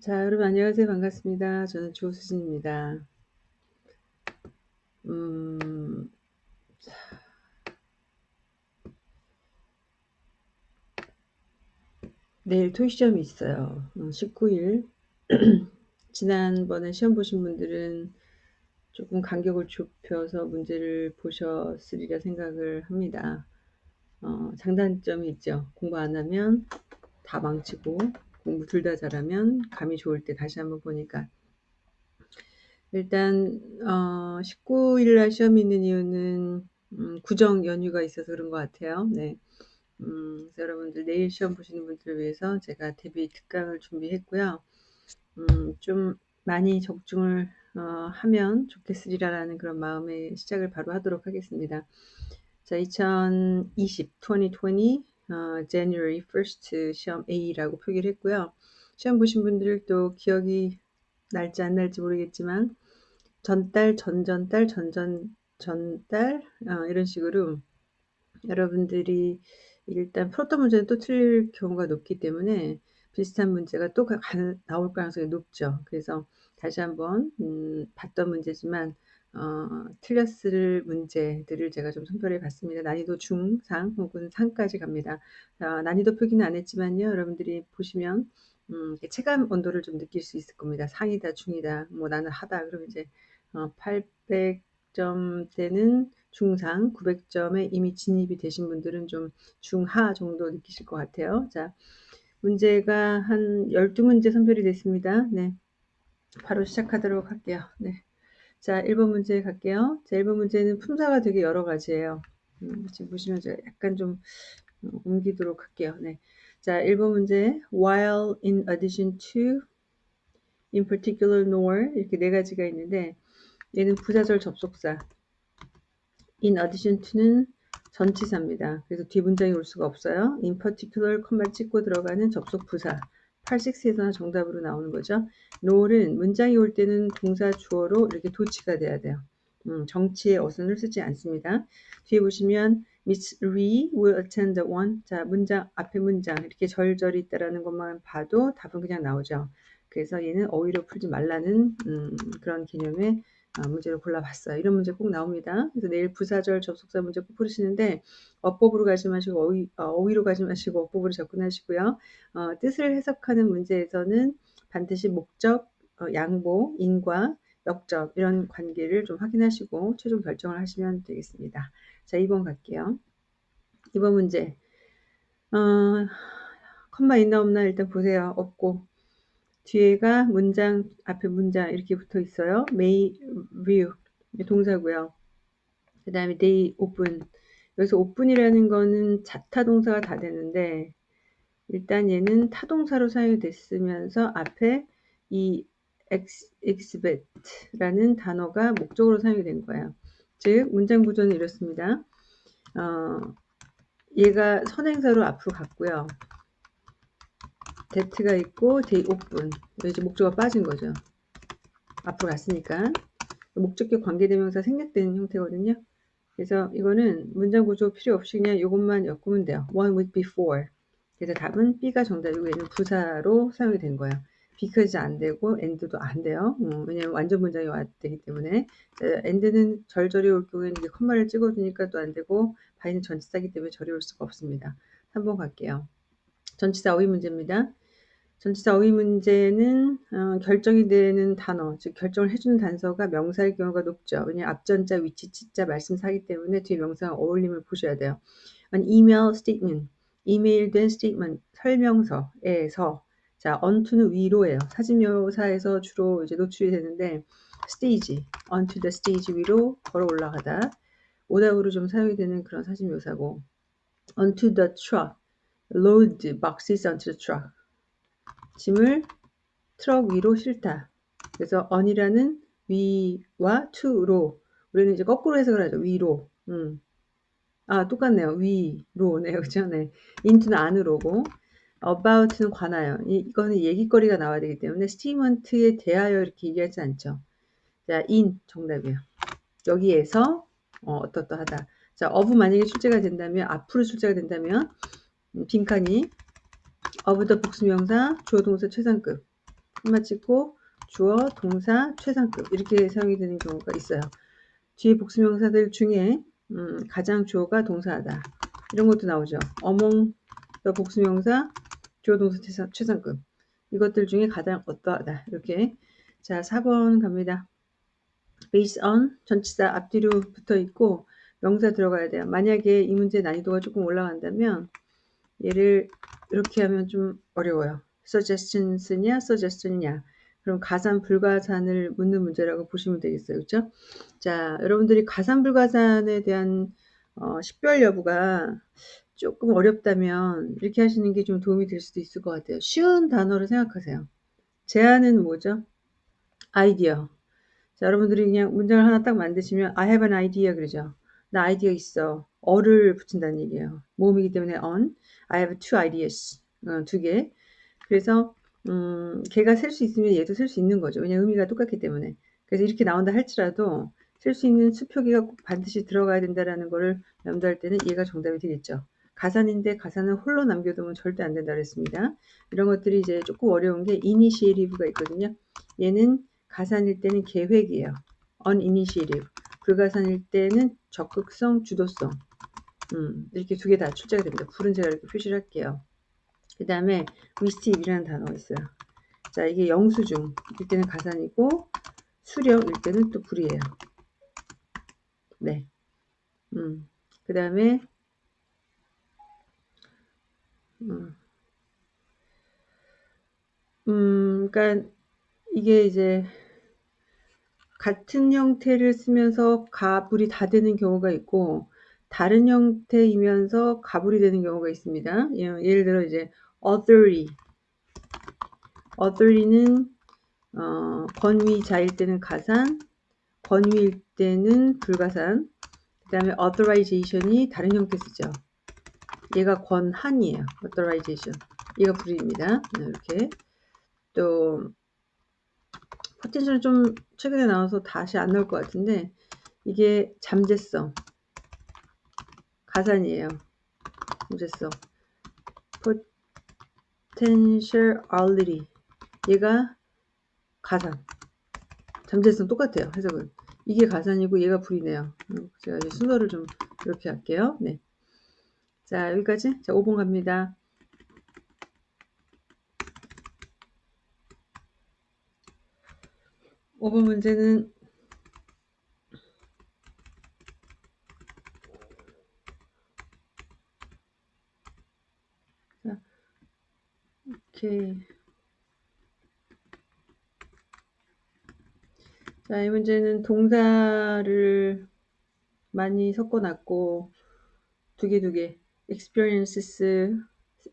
자, 여러분 안녕하세요. 반갑습니다. 저는 조수진입니다. 음, 내일 토시험이 있어요. 19일. 지난번에 시험 보신 분들은 조금 간격을 좁혀서 문제를 보셨으리라 생각을 합니다. 어, 장단점이 있죠. 공부 안 하면 다 망치고 공부 둘 다 잘하면 감이 좋을 때 다시 한번 보니까 일단 어, 19일 날 시험이 있는 이유는 음, 구정 연휴가 있어서 그런 것 같아요. 네. 음, 여러분들 내일 시험 보시는 분들을 위해서 제가 데뷔 특강을 준비했고요. 음, 좀 많이 적중을 어, 하면 좋겠으리라는 그런 마음의 시작을 바로 하도록 하겠습니다. 자, 2020, 2020, 어, January 1st 시험 A라고 표기를 했고요. 시험 보신 분들도 기억이 날지 안 날지 모르겠지만 전달, 전전달, 전전, 전달 어, 이런 식으로 여러분들이 일단 풀었던 문제는 또 틀릴 경우가 높기 때문에 비슷한 문제가 또 나올 가능성이 높죠. 그래서 다시 한번 음, 봤던 문제지만 어, 틀렸을 문제들을 제가 좀 선별해 봤습니다. 난이도 중, 상 혹은 상까지 갑니다. 어, 난이도 표기는 안 했지만요. 여러분들이 보시면 음, 체감 온도를 좀 느낄 수 있을 겁니다. 상이다, 중이다, 뭐 나는 하다. 그러면 이제 어, 800점대는 중상, 900점에 이미 진입이 되신 분들은 좀 중하 정도 느끼실 것 같아요. 자, 문제가 한 12문제 선별이 됐습니다. 네. 바로 시작하도록 할게요. 네. 자, 1번 문제 갈게요. 자, 1번 문제는 품사가 되게 여러 가지예요. 음, 지금 보시면 제가 약간 좀 옮기도록 할게요. 네. 자, 1번 문제. While in addition to, in particular nor 이렇게 네 가지가 있는데 얘는 부사절 접속사. in addition to는 전치사입니다. 그래서 뒤 문장이 올 수가 없어요. in particular 컴마 찍고 들어가는 접속 부사. 86에서는 정답으로 나오는 거죠. nor은 문장이 올 때는 동사 주어로 이렇게 도치가 돼야 돼요. 음, 정치의 어선을 쓰지 않습니다. 뒤에 보시면 Miss Lee will attend the one. 자, 문장, 앞에 문장 이렇게 절절히 있다라는 것만 봐도 답은 그냥 나오죠. 그래서 얘는 어휘로 풀지 말라는 음, 그런 개념의 아, 문제를 골라봤어요. 이런 문제 꼭 나옵니다. 그래서 내일 부사절 접속사 문제 꼭 풀으시는데 어법으로 가지 마시고 어휘, 어, 휘로 가지 마시고 어법으로 접근하시고요. 어, 뜻을 해석하는 문제에서는 반드시 목적, 어, 양보, 인과, 역적 이런 관계를 좀 확인하시고 최종 결정을 하시면 되겠습니다. 자, 2번 갈게요. 2번 문제. 어, 컴마 있나 없나 일단 보세요. 없고 뒤에가 문장 앞에 문장 이렇게 붙어 있어요. may view 동사고요. 그 다음에 they open 여기서 open이라는 거는 자타 동사가 다 되는데 일단 얘는 타동사로 사용이 됐으면서 앞에 이 exhibit라는 단어가 목적으로 사용이 된 거예요. 즉 문장 구조는 이렇습니다. 어, 얘가 선행사로 앞으로 갔고요. That가 있고 they open 이제 목적어가 빠진 거죠. 앞으로 갔으니까 목적격 관계대명사 생략된 형태거든요. 그래서 이거는 문장 구조 필요 없이 그냥 이것만 엮으면 돼요. one with before. 그래서 답은 B가 정답이고 얘는 부사로 사용이 된 거예요. because 안 되고 and도 안 돼요. 음, 왜냐면 완전 문장이 왔기 때문에 and는 절절히 올 경우에는 이게 컴마를 찍어주니까 또 안 되고 바이는 전치사기 때문에 절이 올 수가 없습니다. 3번 갈게요. 전치사 어휘 문제입니다. 전치사 어휘 문제는 어, 결정이 되는 단어, 즉 결정을 해주는 단서가 명사일 경우가 높죠. 왜냐하면 앞전자, 위치, 치자, 말씀사기 때문에 뒤에 명사와 어울림을 보셔야 돼요. an email statement, 이메일된 statement, 설명서에서 자, onto는 위로예요. 사진 묘사에서 주로 이제 노출이 되는데 stage, onto the stage 위로 걸어 올라가다 오답으로 좀 사용이 되는 그런 the truck, load boxes onto the truck 짐을 트럭 위로 실다. 그래서 on이라는 위와 to로 우리는 이제 거꾸로 해석을 하죠. 위로. 음. 아, 똑같네요. 위로네요. 그죠? 네. into는 안으로고 about는 관하여. 이 거는 얘기거리가 나와야 되기 때문에 스티먼트에 대하여 이렇게 얘기하지 않죠. 자, in 정답이에요. 여기에서 어, 어떠어떠하다. 자, of 만약에 출제가 된다면 앞으로 출제가 된다면 음, 빈칸이 어부더 복수 명사, 주어 동사 최상급. 한마 찍고 주어, 동사, 최상급 이렇게 사용이 되는 경우가 있어요. 뒤에 복수 명사들 중에 음, 가장 주어가 동사하다 이런 것도 나오죠. 어몽 더 복수 명사 주어 동사 최상, 최상급 이것들 중에 가장 어떠하다 이렇게 자 4번 갑니다. based on 전치사 앞뒤로 붙어 있고 명사 들어가야 돼요. 만약에 이 문제 난이도가 조금 올라간다면 얘를 이렇게 하면 좀 어려워요. suggestion스냐 suggestion이냐 그럼 가산 불가산을 묻는 문제라고 보시면 되겠어요. 그렇죠? 자, 여러분들이 가산 불가산에 대한 어, 식별 여부가 조금 어렵다면 이렇게 하시는 게 좀 도움이 될 수도 있을 것 같아요. 쉬운 단어로 생각하세요. 제안은 뭐죠? 아이디어. 자, 여러분들이 그냥 문장을 하나 딱 만드시면 I have an idea 그러죠. 나 아이디어 있어. 어를 붙인다는 얘기예요. 모음이기 때문에 on. I have two ideas. 어, 두 개. 그래서 음, 걔가 셀수 있으면 얘도 셀수 있는 거죠. 왜냐 의미가 똑같기 때문에. 그래서 이렇게 나온다 할지라도 셀수 있는 수표기가 꼭 반드시 들어가야 된다라는 거를 염두할 때는 얘가 정답이 되겠죠. 가산인데 가산은 홀로 남겨두면 절대 안 된다 그랬습니다. 이런 것들이 이제 조금 어려운 게 이니시에리브가 있거든요. 얘는 가산일 때는 계획이에요. uninitiative. 불가산일 때는 적극성, 주도성. 음, 이렇게 두 개 다 출제가 됩니다. 불은 제가 이렇게 표시를 할게요. 그 다음에 receive이라는 단어가 있어요. 자, 이게 영수증 일 때는 가산이고 수령 일 때는 또 불이에요. 네. 음, 그 다음에 음, 음, 그러니까 이게 이제 같은 형태를 쓰면서 가불이 다 되는 경우가 있고 다른 형태이면서 가불이 되는 경우가 있습니다. 예를 들어 이제 authority authority는 어, 권위자일 때는 가산, 권위일 때는 불가산, 그 다음에 authorization이 다른 형태 쓰죠. 얘가 권한이에요. authorization. 얘가 불입니다. 네, 이렇게. 또 potential 좀 최근에 나와서 다시 안 나올 것 같은데 이게 잠재성 가산이에요. 잠재성 potentiality 얘가 가산 잠재성 똑같아요. 해석은 이게 가산이고 얘가 불이네요. 제가 이제 순서를 좀 이렇게 할게요. 네. 자 여기까지 자 5번 갑니다. 5번 문제는 자, 오케이. 자, 이 문제는 동사를 많이 섞어 놨고 두 개 두 개. experiences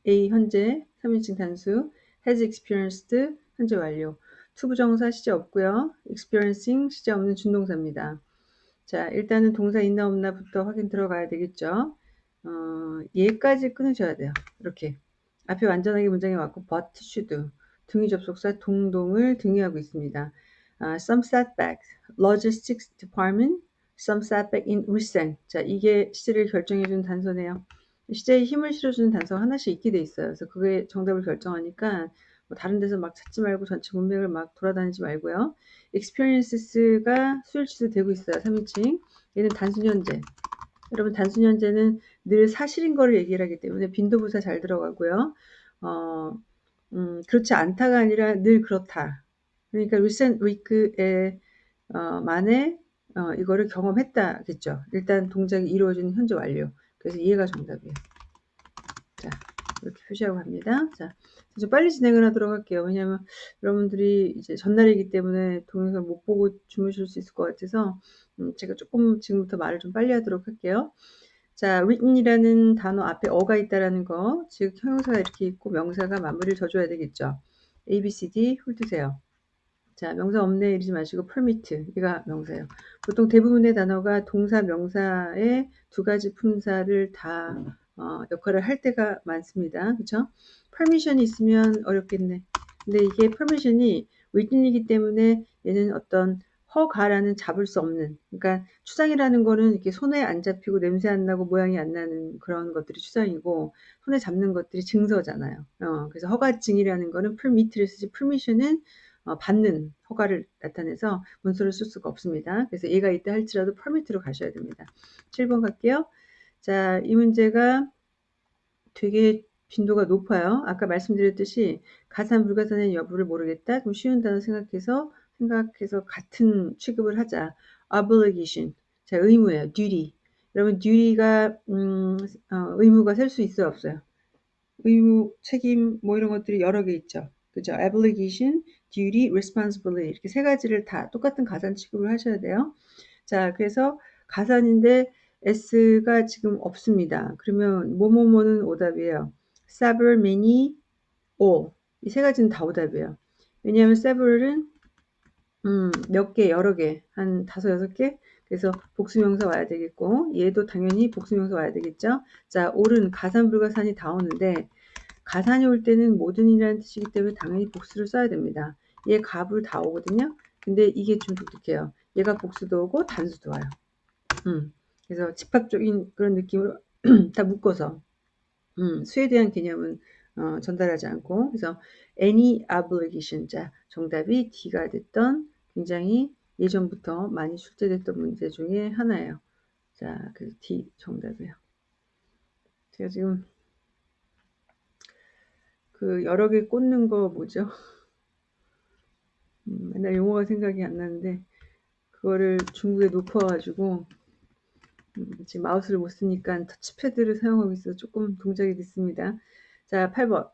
A 현재 3인칭 단수. has experienced 현재 완료 투부정사 시제 없고요. experiencing 시제 없는 준동사입니다. 자, 일단은 동사 있나 없나부터 확인 들어가야 되겠죠. 어, 얘까지 끊으셔야 돼요. 이렇게. 앞에 완전하게 문장이 왔고 but, should, 등위 접속사 동동을 등위하고 있습니다. 아, some setback, logistics department, some setback in recent. 자, 이게 시제를 결정해주는 단서네요. 시제에 힘을 실어주는 단서가 하나씩 있게 돼 있어요. 그래서 그게 정답을 결정하니까 뭐 다른 데서 막 찾지 말고 전체 문맥을 막 돌아다니지 말고요. experiences가 수일 취소되고 있어요. 3인칭. 얘는 단순 현재. 여러분 단순 현재는 늘 사실인 거를 얘기를 하기 때문에 빈도부사 잘 들어가고요. 어, 음, 그렇지 않다가 아니라 늘 그렇다. 그러니까 recent week에 어, 만에 어, 이거를 경험했다겠죠. 일단 동작이 이루어진 현재 완료. 그래서 이해가 정답이에요. 자, 이렇게 표시하고 갑니다. 자, 좀 빨리 진행을 하도록 할게요. 왜냐하면 여러분들이 이제 전날이기 때문에 동영상을 못 보고 주무실 수 있을 것 같아서 음, 제가 조금 지금부터 말을 좀 빨리 하도록 할게요. 자, written이라는 단어 앞에 어가 있다라는 거, 즉 형용사가 이렇게 있고 명사가 마무리를 져줘야 되겠죠. A, B, C, D 훑으세요. 자, 명사 없네 이러지 마시고 permit 이가 명사예요. 보통 대부분의 단어가 동사, 명사의 두 가지 품사를 다 어, 역할을 할 때가 많습니다. 그렇죠? permission이 있으면 어렵겠네. 근데 이게 permission이 within이기 때문에 얘는 어떤 허가라는 잡을 수 없는 그러니까 추상이라는 거는 이렇게 손에 안 잡히고 냄새 안 나고 모양이 안 나는 그런 것들이 추상이고 손에 잡는 것들이 증서잖아요. 어, 그래서 허가증이라는 거는 permit를 쓰지 permission은 어, 받는 허가를 나타내서 문서를 쓸 수가 없습니다. 그래서 얘가 있다 할지라도 permit로 가셔야 됩니다. 7번 갈게요. 자, 이 문제가 되게 빈도가 높아요. 아까 말씀드렸듯이 가산 불가산의 여부를 모르겠다. 좀 쉬운 단어 생각해서 생각해서 같은 취급을 하자. obligation. 자, 의무예요. duty. 여러분 duty가 음, 어, 의무가 셀 수 있어요, 없어요? 의무, 책임 뭐 이런 것들이 여러 개 있죠. 그죠? obligation, duty, responsibility 이렇게 세 가지를 다 똑같은 가산 취급을 하셔야 돼요. 자, 그래서 가산인데 s가 지금 없습니다. 그러면 뭐뭐뭐는 오답이에요. several, many, all 이 세 가지는 다 오답이에요. 왜냐하면 several은 음, 몇 개, 여러 개, 한 다섯, 여섯 개? 그래서 복수명사 와야 되겠고, 얘도 당연히 복수명사 와야 되겠죠? 자, 옳은 가산, 불가산이 다 오는데, 가산이 올 때는 모든이라는 뜻이기 때문에 당연히 복수를 써야 됩니다. 얘 값을 다 오거든요? 근데 이게 좀 독특해요. 얘가 복수도 오고 단수도 와요. 음, 그래서 집합적인 그런 느낌으로 다 묶어서 음, 수에 대한 개념은 어, 전달하지 않고 그래서 any obligation 자 정답이 D가 됐던 굉장히 예전부터 많이 출제됐던 문제 중에 하나예요. 자, 그 D 정답이에요. 제가 지금 그 여러 개 꽂는 거 뭐죠? 음, 맨날 용어가 생각이 안 나는데 그거를 중국에 놓고 와가지고 음, 지금 마우스를 못 쓰니까 터치패드를 사용하고 있어서 조금 동작이 늦습니다. 자, 8번.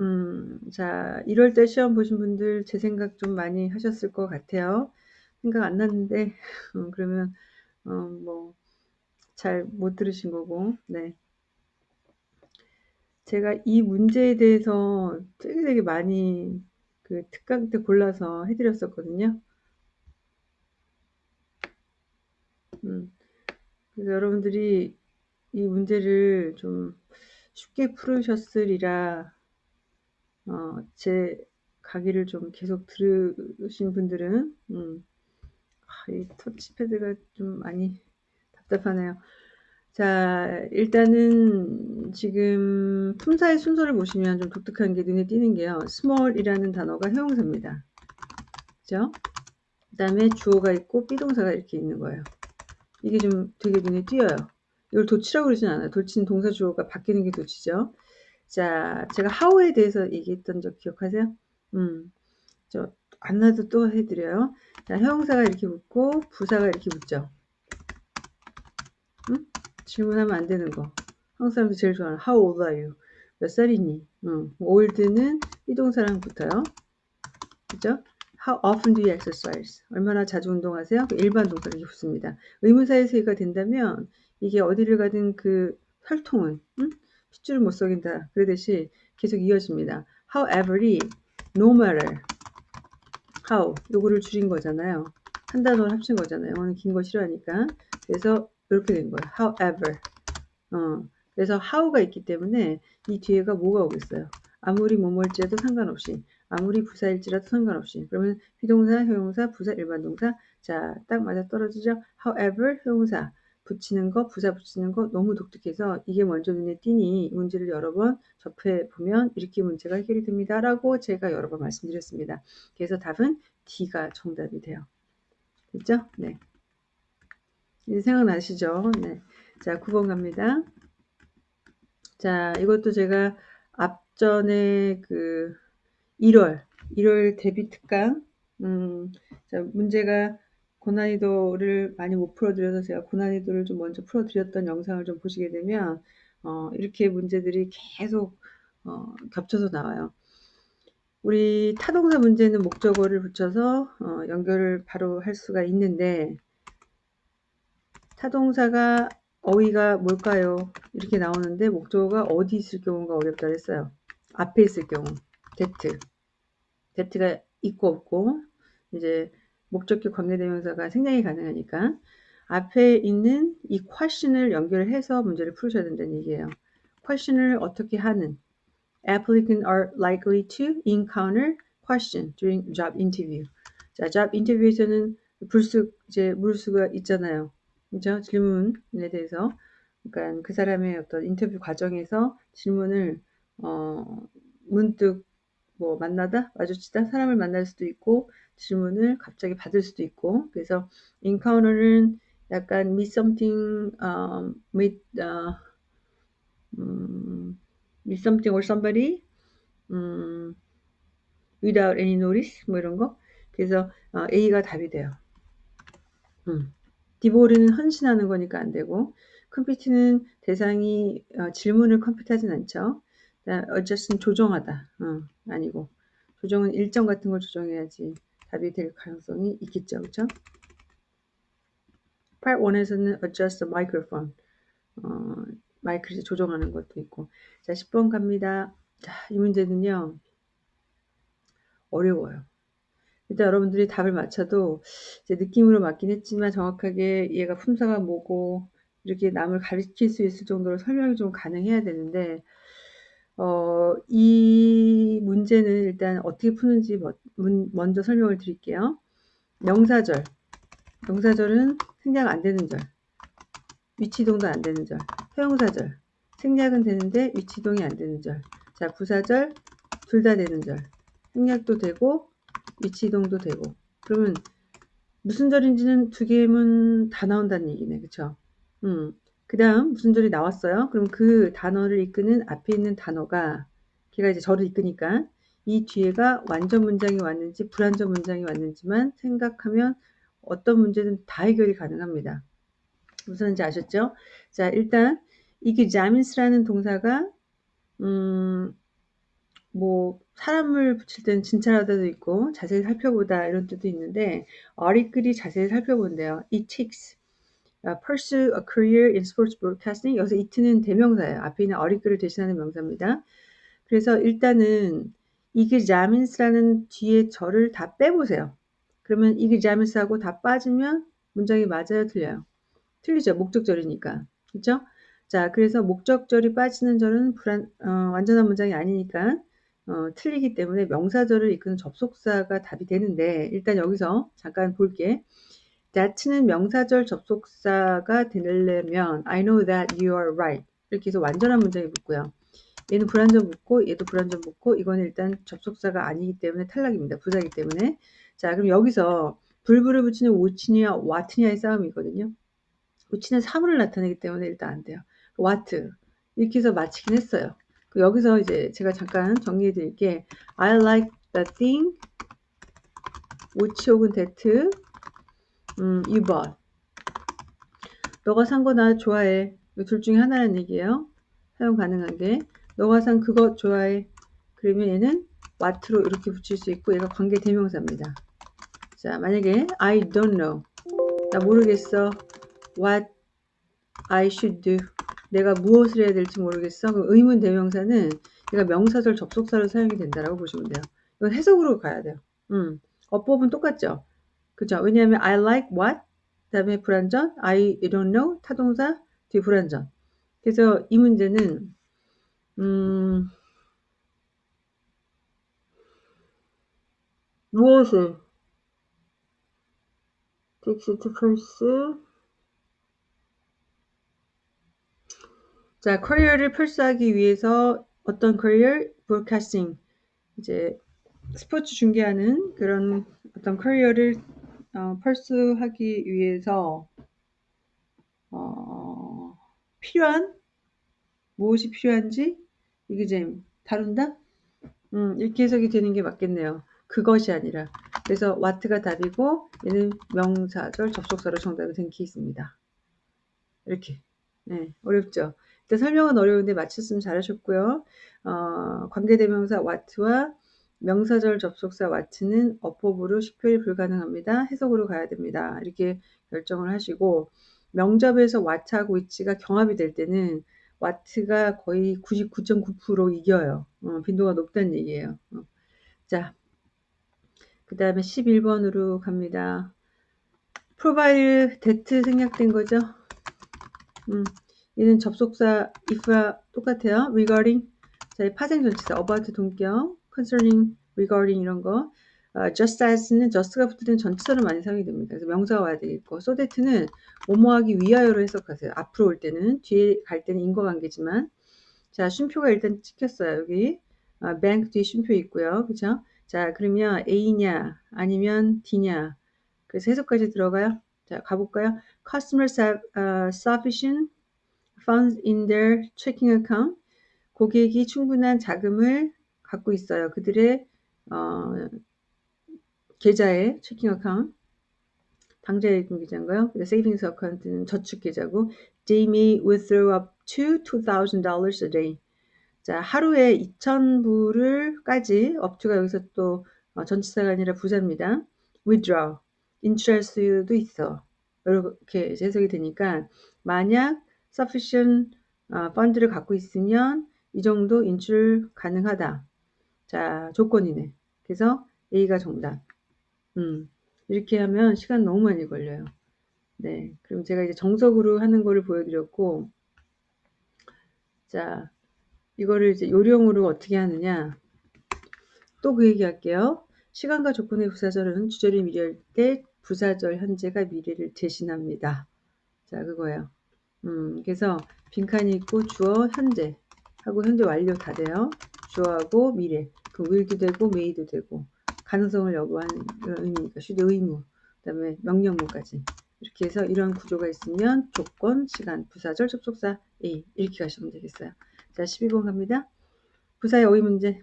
음, 자, 1월달 시험 보신 분들 제 생각 좀 많이 하셨을 것 같아요. 생각 안 났는데, 음, 그러면, 어, 뭐, 잘 못 들으신 거고, 네. 제가 이 문제에 대해서 되게 되게 많이 그 특강 때 골라서 해드렸었거든요. 음, 그래서 여러분들이 이 문제를 좀 쉽게 풀으셨으리라 어, 제 강의를 좀 계속 들으신 분들은 음, 아, 이 터치패드가 좀 많이 답답하네요. 자, 일단은 지금 품사의 순서를 보시면 좀 독특한 게 눈에 띄는 게요. small이라는 단어가 형용사입니다. 그죠? 그 다음에 주어가 있고 비동사가 이렇게 있는 거예요. 이게 좀 되게 눈에 띄어요. 이걸 도치라고 그러진 않아요. 도치는 동사 주어가 바뀌는 게 도치죠. 자, 제가 how에 대해서 얘기했던 적 기억하세요? 음, 저, 안 나도 또 해드려요. 자, 형용사가 이렇게 붙고, 부사가 이렇게 붙죠. 음? 질문하면 안 되는 거. 한국 사람들 제일 좋아하는 How old are you? 몇 살이니? 음, old는 비동사랑 붙어요. 그죠? How often do you exercise? 얼마나 자주 운동하세요? 그 일반 동사 이렇게 붙습니다. 의문사에서 가 된다면 이게 어디를 가든 그 혈통은 음? 핏줄을 못 속인다. 그러듯이 계속 이어집니다. However이 no matter how 요거를 줄인 거잖아요. 한 단어를 합친 거잖아요. 영어는 긴 거 싫어하니까. 그래서 이렇게 된 거예요. However. 어, 그래서 how가 있기 때문에 이 뒤에가 뭐가 오겠어요. 아무리 뭐뭐일지라도 상관없이 아무리 부사일지라도 상관없이 그러면 비동사, 형용사, 부사, 일반 동사 자 딱 맞아 떨어지죠. However, 형용사 붙이는 거, 부사 붙이는 거 너무 독특해서 이게 먼저 눈에 띄니 문제를 여러 번 접해 보면 이렇게 문제가 해결이 됩니다. 라고 제가 여러 번 말씀드렸습니다. 그래서 답은 D가 정답이 돼요. 됐죠? 네. 이제 생각나시죠? 네. 자, 9번 갑니다. 자, 이것도 제가 앞전에 그 1월, 1월 데뷔 특강, 음, 자, 문제가 고난이도를 많이 못 풀어드려서 제가 고난이도를 좀 먼저 풀어드렸던 영상을 좀 보시게 되면 어, 이렇게 문제들이 계속 어, 겹쳐서 나와요. 우리 타동사 문제는 목적어를 붙여서 어, 연결을 바로 할 수가 있는데 타동사가 어휘가 뭘까요? 이렇게 나오는데 목적어가 어디 있을 경우가 어렵다 했어요. 앞에 있을 경우 that that가 있고 없고 이제 목적격 관계대명사가 생략이 가능하니까 앞에 있는 이 question을 연결해서 문제를 풀으셔야 된다는 얘기예요. question을 어떻게 하는 applicants are likely to encounter question during job interview. 자, job interview에서는 불쑥 이제 물을 수가 있잖아요. 그죠? 질문에 대해서. 그러니까 그 사람의 어떤 인터뷰 과정에서 질문을 어 문득 뭐 만나다 마주치다 사람을 만날 수도 있고 질문을 갑자기 받을 수도 있고 그래서 encounter는 약간 meet something um, meet uh, 음, meet something or somebody 음, without any notice 뭐 이런 거 그래서 어, A가 답이 돼요. 음. 디보르는 헌신하는 거니까 안 되고 컴퓨트는 대상이 어, 질문을 컴퓨트하진 않죠. adjust는 조정하다 어, 아니고 조정은 일정 같은 걸 조정해야지 답이 될 가능성이 있겠죠. 그렇죠? Part 1에서는 adjust the microphone 어, 마이크를 조정하는 것도 있고 자 10번 갑니다. 자, 이 문제는요. 어려워요. 일단 여러분들이 답을 맞춰도 이제 느낌으로 맞긴 했지만 정확하게 얘가 품사가 뭐고 이렇게 남을 가르칠 수 있을 정도로 설명이 좀 가능해야 되는데 어, 이 문제는 일단 어떻게 푸는지 먼저 설명을 드릴게요. 명사절. 명사절은 생략 안 되는 절. 위치동도 안 되는 절. 허용사절. 생략은 되는데 위치동이 안 되는 절. 자, 부사절 둘 다 되는 절. 생략도 되고 위치동도 되고. 그러면 무슨 절인지는 두 개면 다 나온다는 얘기네. 그쵸? 음. 그 다음 무슨 절이 나왔어요? 그럼 그 단어를 이끄는 앞에 있는 단어가 걔가 이제 절을 이끄니까 이 뒤에가 완전 문장이 왔는지 불완전 문장이 왔는지만 생각하면 어떤 문제든 다 해결이 가능합니다. 무슨지 아셨죠? 자 일단 이게 자민스라는 동사가 음, 뭐 사람을 붙일 때는 진찰하다도 있고 자세히 살펴보다 이런 뜻도 있는데 어리끌이 자세히 살펴본대요. It takes pursue a career in sports broadcasting. 여기서 it는 대명사예요. 앞에 있는 어리글을 대신하는 명사입니다. 그래서 일단은 이그자민스라는 뒤에 절을 다 빼보세요. 그러면 이그자민스하고 다 빠지면 문장이 맞아요, 틀려요? 틀리죠. 목적절이니까. 그렇죠? 자, 그래서 목적절이 빠지는 절은 불안, 어, 완전한 문장이 아니니까 어, 틀리기 때문에 명사절을 이끄는 접속사가 답이 되는데 일단 여기서 잠깐 볼게. That는 명사절 접속사가 되려면 I know that you are right 이렇게 해서 완전한 문장이 붙고요. 얘는 불완전 붙고 얘도 불완전 붙고 이거는 일단 접속사가 아니기 때문에 탈락입니다. 부사기 때문에 자 그럼 여기서 불불을 붙이는 which냐 what냐의 싸움이거든요. which는 사물을 나타내기 때문에 일단 안 돼요. what 이렇게 해서 마치긴 했어요. 여기서 이제 제가 잠깐 정리해 드릴게 I like the thing which 혹은 that 음, 2번. 너가 산 거 나 좋아해. 둘 중에 하나라는 얘기예요. 사용 가능한 게. 너가 산 그거 좋아해. 그러면 얘는 what로 이렇게 붙일 수 있고 얘가 관계 대명사입니다. 자, 만약에 I don't know. 나 모르겠어. What I should do. 내가 무엇을 해야 될지 모르겠어. 그럼 의문 대명사는 얘가 명사절 접속사로 사용이 된다라고 보시면 돼요. 이건 해석으로 가야 돼요. 음. 어법은 똑같죠. 그죠? 왜냐하면 I like what? 다음에 불완전? I don't know. 타동사 뒤 불완전. 그래서 이 문제는 음, 무엇을 pursue? 자 커리어를 pursue하기 위해서 어떤 커리어? broadcasting. 이제 스포츠 중계하는 그런 어떤 커리어를 어, 펄스하기 위해서 어, 필요한 무엇이 필요한지 이게 지금 다룬다? 음, 이렇게 해석이 되는 게 맞겠네요. 그것이 아니라 그래서 와트가 답이고 얘는 명사절 접속사로 정답이 된 케이스입니다. 이렇게 네, 어렵죠? 일단 설명은 어려운데 맞췄으면 잘하셨고요. 어, 관계대명사 와트와 명사절 접속사 와트는 어법으로 식별이 불가능합니다. 해석으로 가야 됩니다. 이렇게 결정을 하시고 명접에서 와트하고 위치가 경합이 될 때는 와트가 거의 99.9% 이겨요. 어, 빈도가 높다는 얘기예요. 어. 자, 그 다음에 11번으로 갑니다. provided that 생략된 거죠. 음, 얘는 접속사 if와 똑같아요. regarding 자, 파생 전치사 about 동격 concerning, regarding 이런 거 어, just as는 just가 때는 전치사로 많이 사용이 됩니다. 그래서 명사가 와야 되겠고 so that는 뭐뭐하기 위하여로 해석하세요. 앞으로 올 때는 뒤에 갈 때는 인과관계지만 자 쉼표가 일단 찍혔어요. 여기 어, bank 뒤에 쉼표 있고요. 그죠? 자 그러면 A냐 아니면 D냐 그래서 해석까지 들어가요. 자 가볼까요? Customers have uh, sufficient funds in their checking account. 고객이 충분한 자금을 갖고 있어요. 그들의 어, 계좌에 checking account 당좌예금 계좌인가요? savings account는 저축 계좌고 they may withdraw up to $2,000 a day. 자, 하루에 2,000불을까지 up to가 여기서 또 어, 전치사가 아니라 부사입니다. withdraw, 수도 있어. 이렇게 해석이 되니까 만약 sufficient 어, 펀드를 갖고 있으면 이 정도 인출 가능하다. 자, 조건이네. 그래서 A가 정답. 음, 이렇게 하면 시간 너무 많이 걸려요. 네. 그럼 제가 이제 정석으로 하는 거를 보여드렸고, 자, 이거를 이제 요령으로 어떻게 하느냐. 또 그 얘기 할게요. 시간과 조건의 부사절은 주절이 미래일 때 부사절 현재가 미래를 대신합니다. 자, 그거예요. 음, 그래서 빈칸이 있고 주어 현재 하고 현재 완료 다 돼요. 주어하고 미래. 그 will도 되고 may도 되고. 가능성을 여부하는 의미니까 슈드 의무 그 다음에 명령문까지 이렇게 해서 이런 구조가 있으면 조건, 시간, 부사절, 접속사 A 이렇게 가시면 되겠어요. 자 12번 갑니다. 부사의 어휘 문제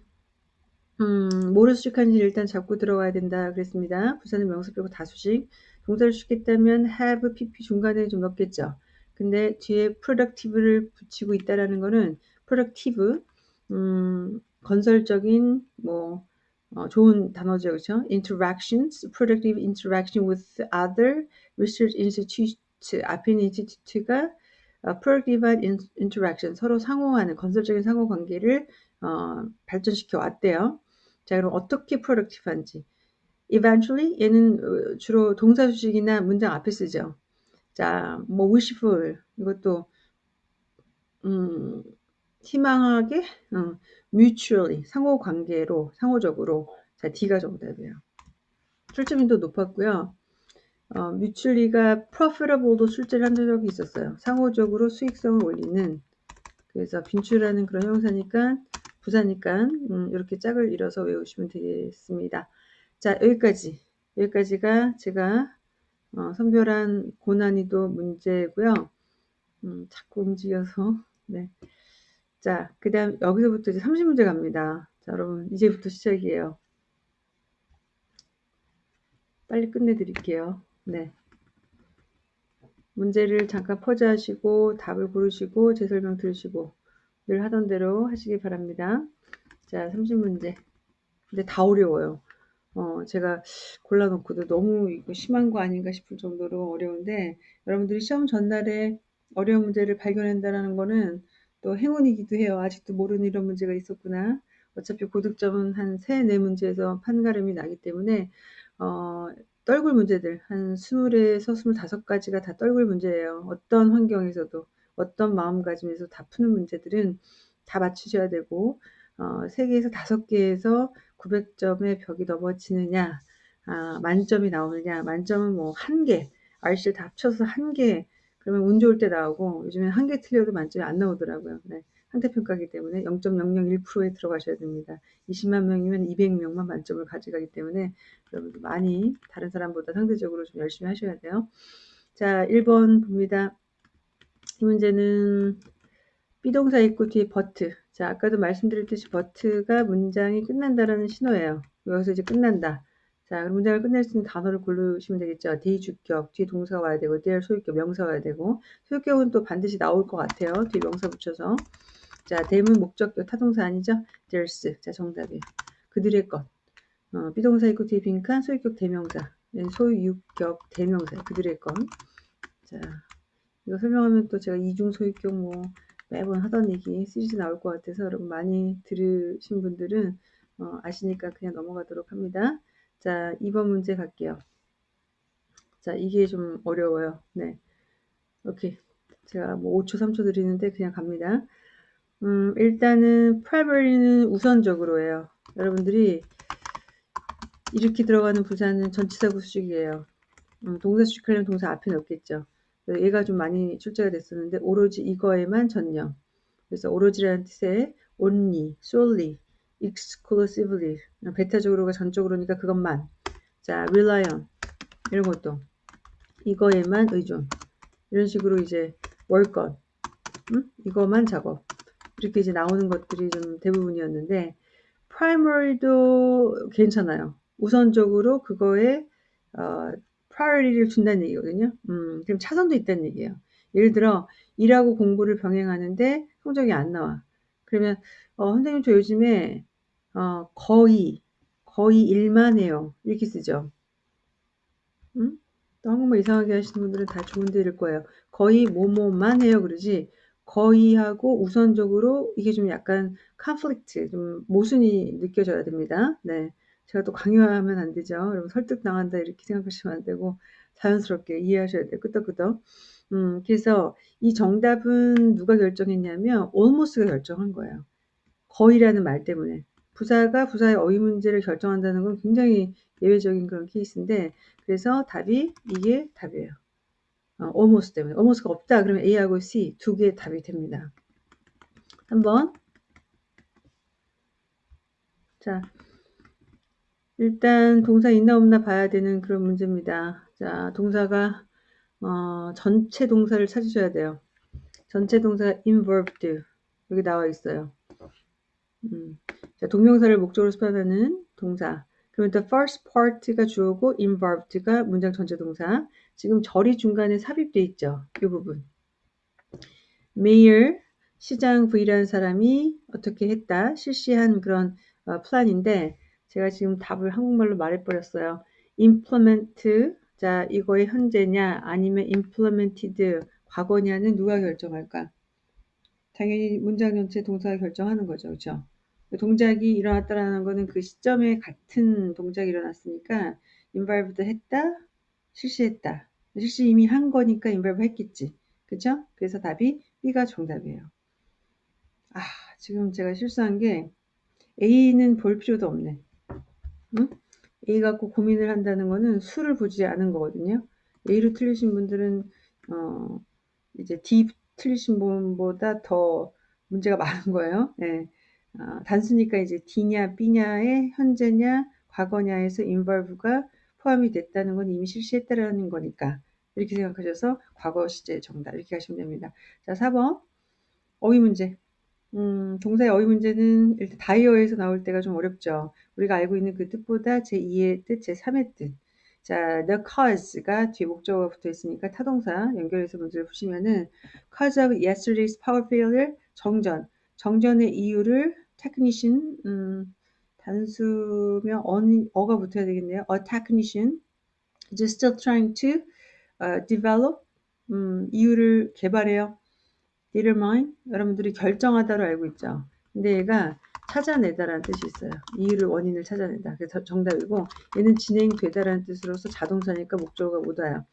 음, 뭐를 수식하는지 일단 잡고 들어가야 된다 그랬습니다. 부사는 명사 빼고 다 수식 동사를 수식했다면 have, pp 중간에 좀 넣겠죠. 근데 뒤에 productive를 붙이고 있다라는 거는 productive 음, 건설적인 뭐 어, 좋은 단어죠, 그렇죠? Interactions, productive interaction with other research institute 앞에 있는 institute가 어, productive interaction 서로 상호하는 건설적인 상호 관계를 어, 발전시켜 왔대요. 자, 그럼 어떻게 productive한지. Eventually 얘는 주로 동사 수식이나 문장 앞에 쓰죠. 자, 뭐 wishful 이것도 음, 희망하게 어, mutually 상호 관계로 상호적으로 자 D가 정답이에요. 출제민도 높았고요. 어, 뮤출리가 profitable도 출제를 한 적이 있었어요. 상호적으로 수익성을 올리는 그래서 빈출하는 그런 형사니까 부사니까 음, 이렇게 짝을 이뤄서 외우시면 되겠습니다. 자 여기까지 여기까지가 제가 어, 선별한 고난이도 문제고요. 음, 자꾸 움직여서 네. 자, 그 다음 여기서부터 이제 30문제 갑니다. 자, 여러분 이제부터 시작이에요. 빨리 끝내드릴게요. 네. 문제를 잠깐 퍼즈하시고 답을 고르시고 제 설명 들으시고 늘 하던 대로 하시기 바랍니다. 자, 30문제. 근데 다 어려워요. 어, 제가 골라놓고도 너무 이거 심한 거 아닌가 싶을 정도로 어려운데 여러분들이 시험 전날에 어려운 문제를 발견한다는 거는 또 행운이기도 해요. 아직도 모르는 이런 문제가 있었구나. 어차피 고득점은 한 3, 4문제에서 판가름이 나기 때문에 어, 떨굴 문제들 한 20에서 25가지가 다 떨굴 문제예요. 어떤 환경에서도 어떤 마음가짐에서 다 푸는 문제들은 다 맞추셔야 되고 어, 3개에서 5개에서 900점의 벽이 넘어지느냐 아, 만점이 나오느냐 만점은 뭐 한 개, RC를 다 합쳐서 한 개, 그러면 운 좋을 때 나오고 요즘엔 한 개 틀려도 만점이 안 나오더라고요. 네. 상대평가기 때문에 0.001%에 들어가셔야 됩니다. 20만 명이면 200명만 만점을 가져가기 때문에 여러분들 많이 다른 사람보다 상대적으로 좀 열심히 하셔야 돼요. 자, 1번 봅니다. 이 문제는 비동사 있고 뒤에 버트. 자, 아까도 말씀드렸듯이 버트가 문장이 끝난다라는 신호예요. 여기서 이제 끝난다. 자, 그럼 문장을 끝낼 수 있는 단어를 고르시면 되겠죠. 대의 주격, 뒤에 동사가 와야 되고, 대의 소유격, 명사가 와야 되고, 소유격은 또 반드시 나올 것 같아요. 뒤에 명사 붙여서. 자, 대문 목적격 타동사 아니죠? theirs. 자, 정답이에요. 그들의 것. 어, 비동사 있고 뒤에 빈칸, 소유격 대명사. 네, 소유격 대명사. 그들의 것. 자, 이거 설명하면 또 제가 이중 소유격 뭐 매번 하던 얘기 시리즈 나올 것 같아서 여러분 많이 들으신 분들은 어, 아시니까 그냥 넘어가도록 합니다. 자, 2번 문제 갈게요. 자, 이게 좀 어려워요. 네. 오케이. 제가 뭐 5초, 3초 드리는데 그냥 갑니다. 음, 일단은 primary는 우선적으로 해요. 여러분들이 이렇게 들어가는 부사는 전치사 구 수식이에요. 음, 동사 수식하려면 동사 앞에 넣겠죠. 얘가 좀 많이 출제가 됐었는데 오로지 이거에만 전념. 그래서 오로지라는 뜻의 only, solely, exclusively 베타적으로가 전적으로니까 그것만 자 rely on 이런 것도 이거에만 의존 이런 식으로 이제 월건 음? 이거만 작업 이렇게 이제 나오는 것들이 좀 대부분이었는데 primary도 괜찮아요. 우선적으로 그거에 어, priority를 준다는 얘기거든요. 음, 그럼 차선도 있다는 얘기예요. 예를 들어 일하고 공부를 병행하는데 성적이 안 나와. 그러면 어, 선생님 저 요즘에 어, 거의 거의 일만 해요. 이렇게 쓰죠. 음? 또 한국말 이상하게 하시는 분들은 다 좋은 데일 거예요. 거의 뭐뭐만 해요. 그러지 거의 하고 우선적으로 이게 좀 약간 컨플릭트, 좀 모순이 느껴져야 됩니다. 네. 제가 또 강요하면 안 되죠. 여러분 설득당한다 이렇게 생각하시면 안 되고 자연스럽게 이해하셔야 돼요. 끄떡끄떡. 음, 그래서 이 정답은 누가 결정했냐면 almost가 결정한 거예요. 거의라는 말 때문에. 부사가 부사의 어휘 문제를 결정한다는 건 굉장히 예외적인 그런 케이스인데 그래서 답이 이게 답이에요. 어, almost 때문에. almost가 없다 그러면 A하고 C 두 개의 답이 됩니다. 한번 자 일단 동사 있나 없나 봐야 되는 그런 문제입니다. 자 동사가 어, 전체 동사를 찾으셔야 돼요. 전체 동사 involved 여기 나와 있어요. 음, 자, 동명사를 목적으로 수반하는 동사. 그러면 the first part가 주어고 involved가 문장 전체 동사. 지금 절이 중간에 삽입돼 있죠. 이 부분. mayor 시장 V라는 사람이 어떻게 했다 실시한 그런 어, 플랜인데 제가 지금 답을 한국말로 말해버렸어요. implement 자 이거의 현재냐 아니면 implemented 과거냐는 누가 결정할까? 당연히 문장 전체 동사가 결정하는 거죠. 그렇죠? 동작이 일어났다라는 거는 그 시점에 같은 동작이 일어났으니까 involved 했다, 실시했다. 실시 이미 한 거니까 involve 했겠지. 그죠? 그래서 답이 B가 정답이에요. 아, 지금 제가 실수한 게 A는 볼 필요도 없네. 응? A 갖고 고민을 한다는 거는 수를 보지 않은 거거든요. A로 틀리신 분들은 어, 이제 D 틀리신 분보다 더 문제가 많은 거예요. 네. 어, 단수니까 이제 D냐 B냐의 현재냐 과거냐에서 involve가 포함이 됐다는 건 이미 실시했다라는 거니까 이렇게 생각하셔서 과거 시제 정답 이렇게 하시면 됩니다. 자 4번 어휘 문제 음, 동사의 어휘 문제는 일단 다이어에서 나올 때가 좀 어렵죠. 우리가 알고 있는 그 뜻보다 제2의 뜻, 제3의 뜻. 자, the cause가 뒤에 목적어가 붙어 있으니까 타동사 연결해서 문제를 푸시면은 cause of yesterday's power failure 정전. 정전의 이유를 technician 음, 단수면 어, 가 붙어야 되겠네요. A technician is still trying to uh, develop 음, 이유를 개발해요. determine 여러분들이 결정하다로 알고 있죠. 근데 얘가 찾아내다라는 뜻이 있어요. 이유를 원인을 찾아낸다. 그래서 정답이고 얘는 진행되다라는 뜻으로서 자동사니까 목적어가 못 와요.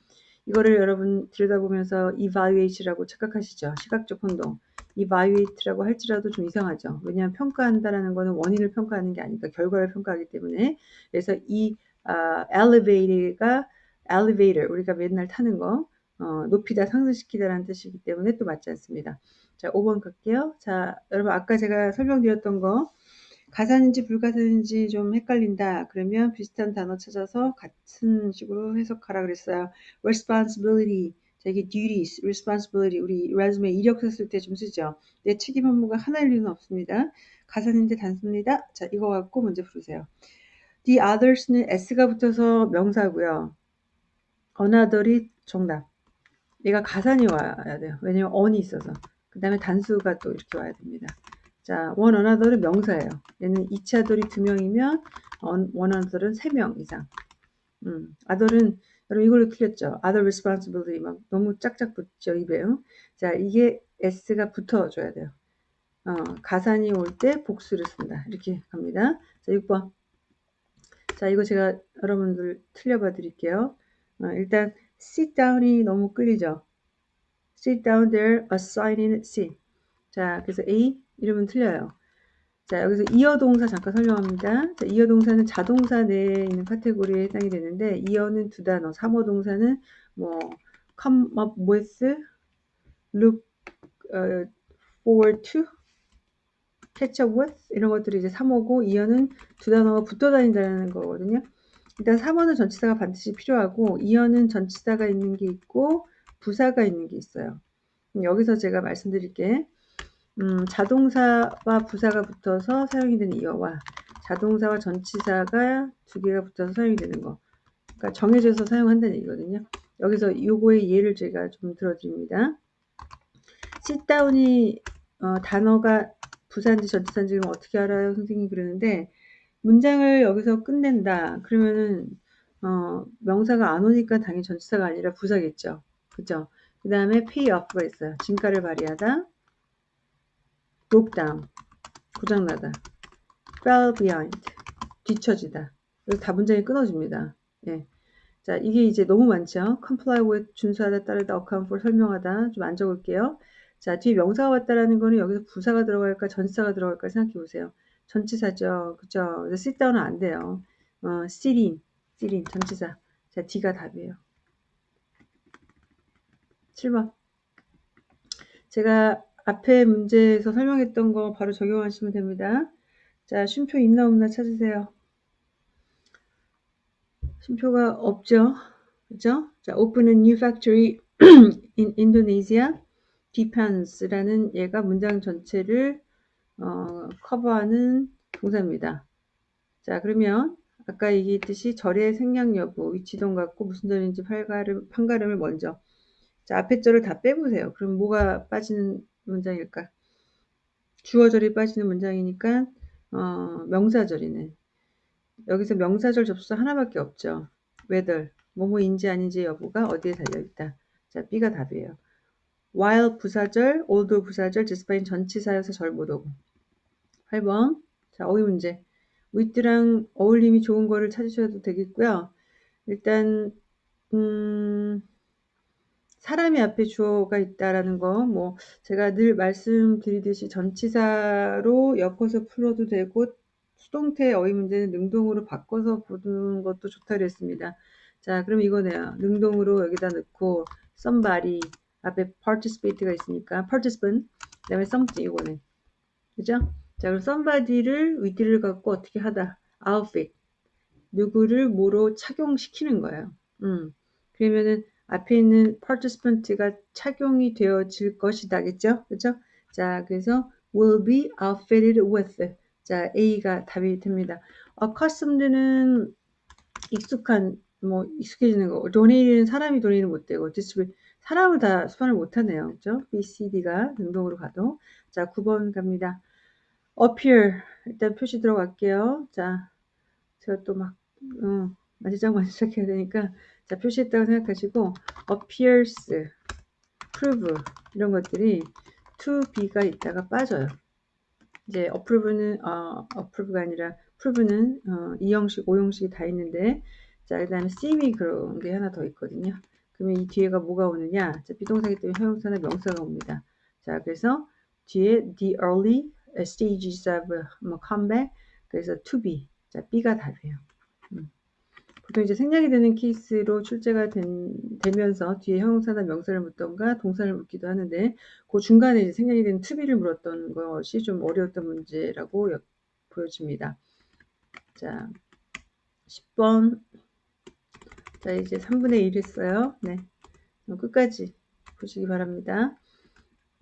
이거를 여러분 들여다보면서 evaluate라고 착각하시죠. 시각적 혼동. Evaluate라고 할지라도 좀 이상하죠. 왜냐하면 평가한다라는 거는 원인을 평가하는 게 아니까 결과를 평가하기 때문에 그래서 이 uh, elevator가 elevator 우리가 맨날 타는 거 어, 높이다 상승시키다라는 뜻이기 때문에 또 맞지 않습니다. 자 5번 갈게요. 자 여러분 아까 제가 설명드렸던 거 가사인지 불가사인지 좀 헷갈린다. 그러면 비슷한 단어 찾아서 같은 식으로 해석하라 그랬어요. responsibility 자, 이게 duties, responsibility, 우리 resume 이력 썼을 때좀 쓰죠. 내 책임 업무가 하나일 리는 없습니다. 가사인데 단수입니다. 자, 이거 갖고 문제 풀으세요. The others는 s가 붙어서 명사고요. another이 정답. 얘가 가산이 와야 돼요. 왜냐면 on이 있어서. 그 다음에 단수가 또 이렇게 와야 됩니다. 자, one another은 명사예요. 얘는 2차 돌이 2명이면 one another은 3명 이상. 음, other은 여러분 이걸로 틀렸죠. other responsibility 막 너무 짝짝 붙죠 입에요. 자 이게 s가 붙어줘야 돼요. 어, 가산이 올 때 복수를 쓴다. 이렇게 갑니다. 자 6번. 자 이거 제가 여러분들 틀려봐 드릴게요. 어, 일단 sit down이 너무 끌리죠. sit down there, assigning seat. 자 그래서 A 이름은 틀려요. 자, 여기서 이어 동사 잠깐 설명합니다. 자, 이어 동사는 자동사 내에 있는 카테고리에 해당이 되는데, 이어는 두 단어, 삼어 동사는 뭐, come up with, look uh, forward to, catch up with 이런 것들이 이제 3어고 이어는 두 단어가 붙어 다닌다는 거거든요. 일단 3어는 전치사가 반드시 필요하고 이어는 전치사가 있는 게 있고 부사가 있는 게 있어요. 여기서 제가 말씀드릴게 음, 자동사와 부사가 붙어서 사용이 되는 이어와 자동사와 전치사가 두 개가 붙어서 사용이 되는 거 그러니까 정해져서 사용한다는 얘기거든요. 여기서 요거의 예를 제가 좀 들어드립니다. sit-down이 어, 단어가 부사인지 전치사인지 그럼 어떻게 알아요? 선생님이 그러는데 문장을 여기서 끝낸다. 그러면은 어, 명사가 안 오니까 당연히 전치사가 아니라 부사겠죠. 그죠? 그 다음에 pay off가 있어요. 진가를 발휘하다. Broke down. 고장나다. fell behind. 뒤처지다. 여기 다 문장이 끊어집니다. 예. 자, 이게 이제 너무 많죠? comply with, 준수하다, 따르다, account for, 설명하다. 좀 안 적을게요. 자, 뒤에 명사가 왔다라는 거는 여기서 부사가 들어갈까, 전치사가 들어갈까 생각해 보세요. 전치사죠. 그죠? sit down은 안 돼요. 어, sit in, sit in, 전치사. 자, D가 답이에요. 7번. 제가 앞에 문제에서 설명했던 거 바로 적용하시면 됩니다. 자, 쉼표 있나 없나 찾으세요. 쉼표가 없죠. 그죠? 자, open a new factory in Indonesia. depends라는 얘가 문장 전체를 어, 커버하는 동사입니다. 자, 그러면 아까 얘기했듯이 절의 생략 여부, 위치동 같고 무슨 절인지 판가름, 판가름을 먼저. 자, 앞에 절을 다 빼보세요. 그럼 뭐가 빠지는 문장일까? 주어절이 빠지는 문장이니까 어, 명사절이네. 여기서 명사절 접수사 하나밖에 없죠. whether, 뭐뭐인지 아닌지 여부가 어디에 달려있다. 자, B가 답이에요. while 부사절, although 부사절, despite 전치사여서 절 못 오고. 8번. 자, 어휘 문제. with랑 어울림이 좋은 거를 찾으셔도 되겠고요. 일단 음, 사람이 앞에 주어가 있다라는 거, 뭐 제가 늘 말씀드리듯이 전치사로 엮어서 풀어도 되고 수동태 어휘 문제는 능동으로 바꿔서 보는 것도 좋다 그랬습니다. 자, 그럼 이거네요. 능동으로 여기다 넣고 somebody 앞에 participate가 있으니까 participant 그다음에 something 이거네. 그죠? 자, 그럼 somebody를 with를 갖고 어떻게 하다. outfit. 누구를 뭐로 착용시키는 거예요. 음. 그러면은 앞에 있는 participant가 착용이 되어질 것이다. 겠죠? 그죠? 자, 그래서 will be outfitted with. 자, A가 답이 됩니다. accustomed는 익숙한, 뭐, 익숙해지는 거. donate는 사람이 도네이는 못 되고, distribute, 사람을 다 수반을 못 하네요. 그죠? B, C, D가 능동으로 가도. 자, 9번 갑니다. appear 일단 표시 들어갈게요. 자, 제가 또 막, 어, 만지작만지작 해야 되니까 자, 표시했다고 생각하시고 appears, prove 이런 것들이 to be가 있다가 빠져요. 이제 approve는 어, approve가 아니라 prove는 어, 2형식, 5형식이 다 있는데 자, 그다음에 seem이 그런 게 하나 더 있거든요. 그러면 이 뒤에가 뭐가 오느냐? 자, 비동사기 때문에 형용사나 명사가 옵니다. 자, 그래서 뒤에 the early stages of 뭐 comeback 그래서 to be 자 B가 답이에요. 음. 보통 이제 생략이 되는 케이스로 출제가 된, 되면서 뒤에 형용사나 명사를 묻던가 동사를 묻기도 하는데 그 중간에 이제 생략이 되는 be를 물었던 것이 좀 어려웠던 문제라고 보여집니다. 자 10번 자 이제 3분의 1 했어요. 네 끝까지 보시기 바랍니다.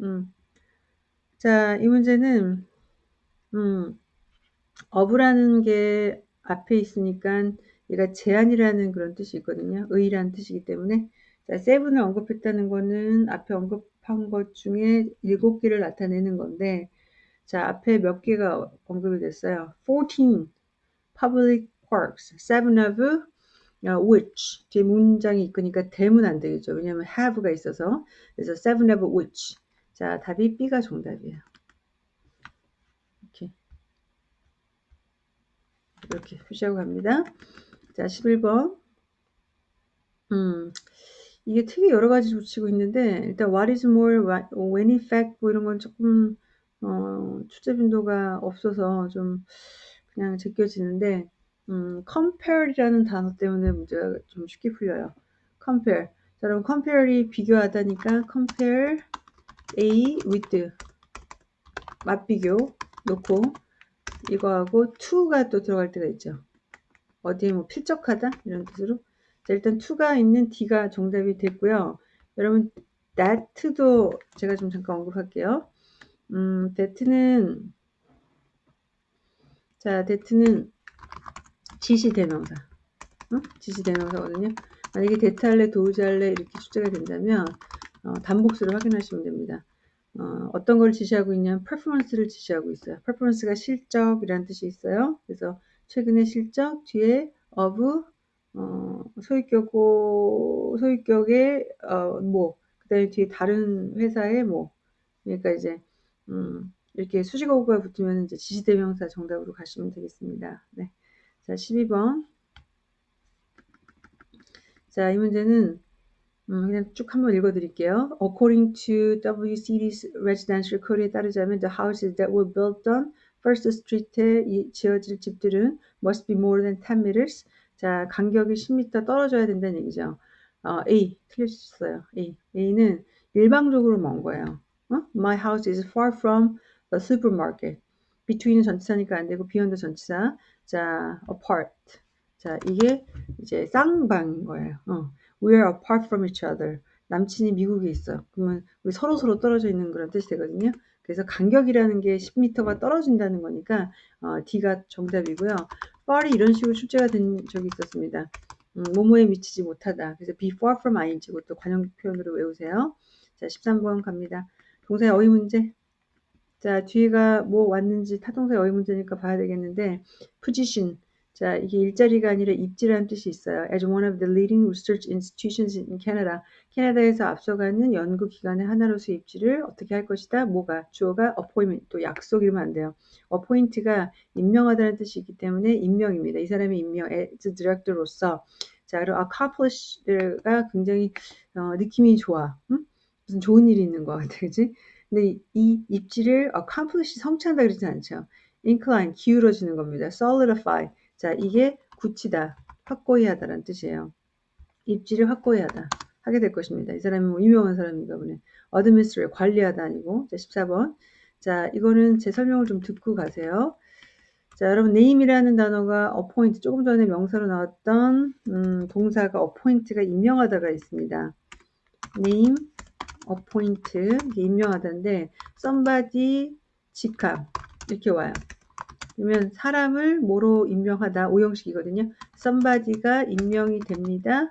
음. 자, 이 문제는 음, 어부라는 게 앞에 있으니까 얘가 제한이라는 그런 뜻이 있거든요. 의라는 뜻이기 때문에 자, 세븐을 언급했다는 거는 앞에 언급한 것 중에 일곱 개를 나타내는 건데 자, 앞에 몇 개가 언급이 됐어요. 14 public works, seven of which 뒤에 문장이 있으니까 대문 안 되겠죠. 왜냐하면 have가 있어서 그래서 seven of which 자, 답이 B가 정답이에요. 이렇게. 이렇게 표시하고 갑니다. 자, 11번. 음, 이게 되게 여러 가지 붙이고 있는데, 일단 what is more, when in fact, 뭐 이런 건 조금 어, 출제 빈도가 없어서 좀 그냥 제껴지는데 음, compare이라는 단어 때문에 문제가 좀 쉽게 풀려요. compare. 자, 여러분 compare이 비교하다니까 compare A with 맞비교 놓고 이거하고 to가 또 들어갈 때가 있죠. 어디에 뭐 필적하다 이런 뜻으로 자, 일단 to가 있는 D가 정답이 됐고요. 여러분 that도 제가 좀 잠깐 언급할게요. 음, that는 자, that는 지시 대명사 어? 지시 대명사거든요. 만약에 that 할래 도우지 할래 이렇게 출제가 된다면 어, 단복수를 확인하시면 됩니다. 어, 어떤 걸 지시하고 있냐면 performance를 지시하고 있어요. performance가 실적이라는 뜻이 있어요. 그래서 최근의 실적 뒤에 of 어, 소유격고 소유격의 어, 뭐 그다음에 뒤에 다른 회사의 뭐 그러니까 이제 음, 이렇게 수식어가 붙으면 이제 지시대명사 정답으로 가시면 되겠습니다. 네. 자, 12번. 자, 이 문제는 음, 그냥 쭉 한번 읽어드릴게요. According to WCD's residential code에 따르자면 the houses that were built on First Street에 지어질 집들은 must be more than 10 meters. 자, 간격이 10m 떨어져야 된다는 얘기죠. 어, A 틀렸어요. A. A는 일방적으로 먼 거예요. 어? My house is far from the supermarket. between 전치사니까 안 되고 beyond 전치사. 자, apart. 자, 이게 이제 쌍방인 거예요. 어. We are apart from each other. 남친이 미국에 있어. 그러면 우리 서로 서로 떨어져 있는 그런 뜻이 되거든요. 그래서 간격이라는 게 10m가 떨어진다는 거니까 어, D가 정답이고요. far이 이런 식으로 출제가 된 적이 있었습니다. 음, 모모에 미치지 못하다. 그래서 be far from ing 그것도 관용 표현으로 외우세요. 자, 13번 갑니다. 동사의 어휘 문제. 자, 뒤에가 뭐 왔는지 타동사의 어휘 문제니까 봐야 되겠는데 position 자, 이게 일자리가 아니라 입지라는 뜻이 있어요. As one of the leading research institutions in Canada. 캐나다에서 앞서가는 연구기관의 하나로서 입지를 어떻게 할 것이다? 뭐가? 주어가 appointment, 또 약속 이러면 안 돼요. appoint가 임명하다는 뜻이 있기 때문에 임명입니다. 이 사람이 임명, as director로서. 자, 그리고 accomplish가 굉장히 어, 느낌이 좋아. 응? 무슨 좋은 일이 있는 것 같아, 그지? 근데 이 입지를 accomplish 성취한다 그러진 않죠. incline, 기울어지는 겁니다. solidify, 자, 이게 굳히다, 확고히 하다라는 뜻이에요. 입지를 확고히 하다. 하게 될 것입니다. 이 사람이 뭐 유명한 사람인가 보네. 어드미스를 관리하다 아니고. 자, 14번. 자, 이거는 제 설명을 좀 듣고 가세요. 자, 여러분, name이라는 단어가 appoint, 조금 전에 명사로 나왔던, 음, 동사가 appoint가 임명하다가 있습니다. name, appoint, 임명하다인데, somebody, 직함, 이렇게 와요. 그러면 사람을 뭐로 임명하다 오형식이거든요. somebody가 임명이 됩니다.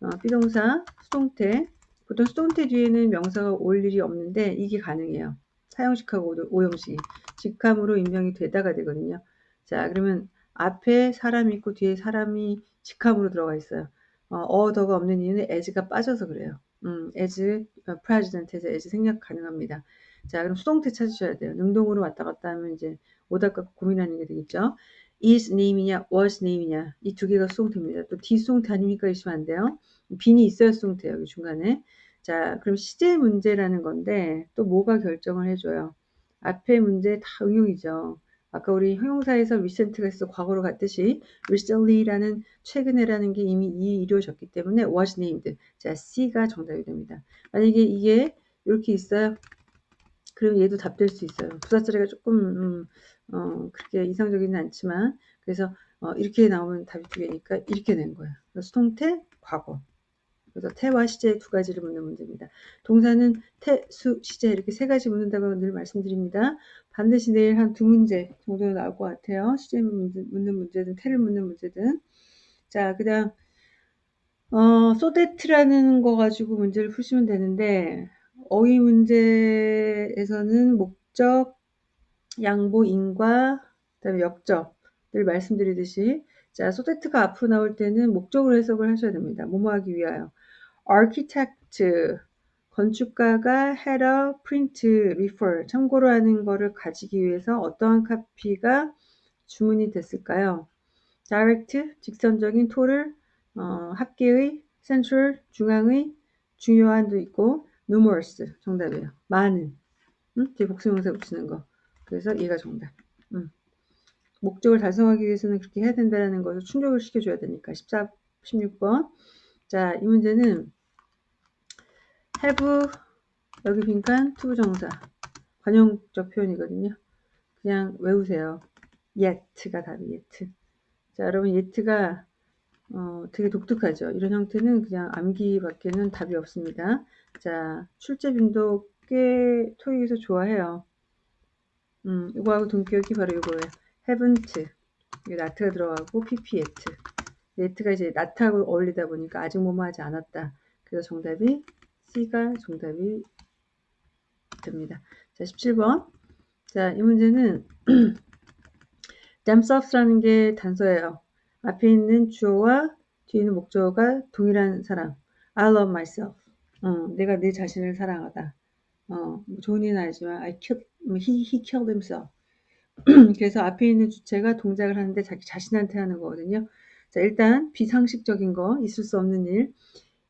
어, 비동사 수동태 보통 수동태 뒤에는 명사가 올 일이 없는데 이게 가능해요. 사형식하고 오형식 직함으로 임명이 되다가 되거든요. 자 그러면 앞에 사람이 있고 뒤에 사람이 직함으로 들어가 있어요. 어, 어더가 없는 이유는 as가 빠져서 그래요. 음, as president에서 as 생략 가능합니다. 자 그럼 수동태 찾으셔야 돼요. 능동으로 왔다 갔다 하면 이제 오답과 고민하는 게 되겠죠. is name이냐 was name이냐 이 두 개가 수동태입니다. 또 뒤수동태 아닙니까 이시면 안 돼요. 빈이 있어야 수동태예요. 여기 중간에. 자 그럼 시제 문제라는 건데 또 뭐가 결정을 해줘요. 앞에 문제 다 응용이죠. 아까 우리 형용사에서 recent가 있어 과거로 갔듯이 recently라는 최근에라는 게 이미 이루어졌기 때문에 was named. 자 C가 정답이 됩니다. 만약에 이게 이렇게 있어요. 그럼 얘도 답될 수 있어요. 부사처리가 조금 음, 어, 그렇게 이상적이는 않지만 그래서 어, 이렇게 나오면 답이 두 개니까 이렇게 된 거예요. 수동태, 과거. 그래서 태와 시제 두 가지를 묻는 문제입니다. 동사는 태, 수, 시제 이렇게 세 가지 묻는다고 늘 말씀드립니다. 반드시 내일 한 두 문제 정도 나올 것 같아요. 시제 묻는 문제든 태를 묻는 문제든. 자, 그 다음 어, 소데트라는 거 가지고 문제를 푸시면 되는데 어휘 문제에서는 목적, 양보, 인과, 그다음에 역접을 말씀드리듯이 자, 소데트가 앞으로 나올 때는 목적으로 해석을 하셔야 됩니다. 뭐뭐 하기 위하여. architect, 건축가가 had a print refer, 참고로 하는 거를 가지기 위해서 어떠한 카피가 주문이 됐을까요? direct, 직선적인 토를, 어, 합계의, central, 중앙의, 중요한도 있고, numerous, 정답이에요. 많은. 응? 뒤에 복수명사 붙이는 거. 그래서 얘가 정답. 응. 목적을 달성하기 위해서는 그렇게 해야 된다는 것을 충족을 시켜줘야 되니까. 14, 16번. 자, 이 문제는 have 여기 빈칸 투부정사 관용적 표현이거든요. 그냥 외우세요. yet가 답이 yet. 자, 여러분 yet가 어, 되게 독특하죠. 이런 형태는 그냥 암기 밖에는 답이 없습니다. 자, 출제 빈도 꽤 토익에서 좋아해요. 음, 이거하고 동기억이 바로 이거예요. haven't. 이게 나트가 들어가고 pp yet. yet가 이제 나트하고 어울리다 보니까 아직 뭐뭐 하지 않았다. 그래서 정답이 C가 정답이 됩니다. 자, 17번. 자, 이 문제는 themselves라는 게 단서예요. 앞에 있는 주어와 뒤에 있는 목적어가 동일한 사랑. I love myself. 어, 내가 내 자신을 사랑하다. 어, 뭐 좋은 일은 아니지만 I killed, he, he killed himself. 그래서 앞에 있는 주체가 동작을 하는데 자기 자신한테 하는 거거든요. 자, 일단 비상식적인 거, 있을 수 없는 일.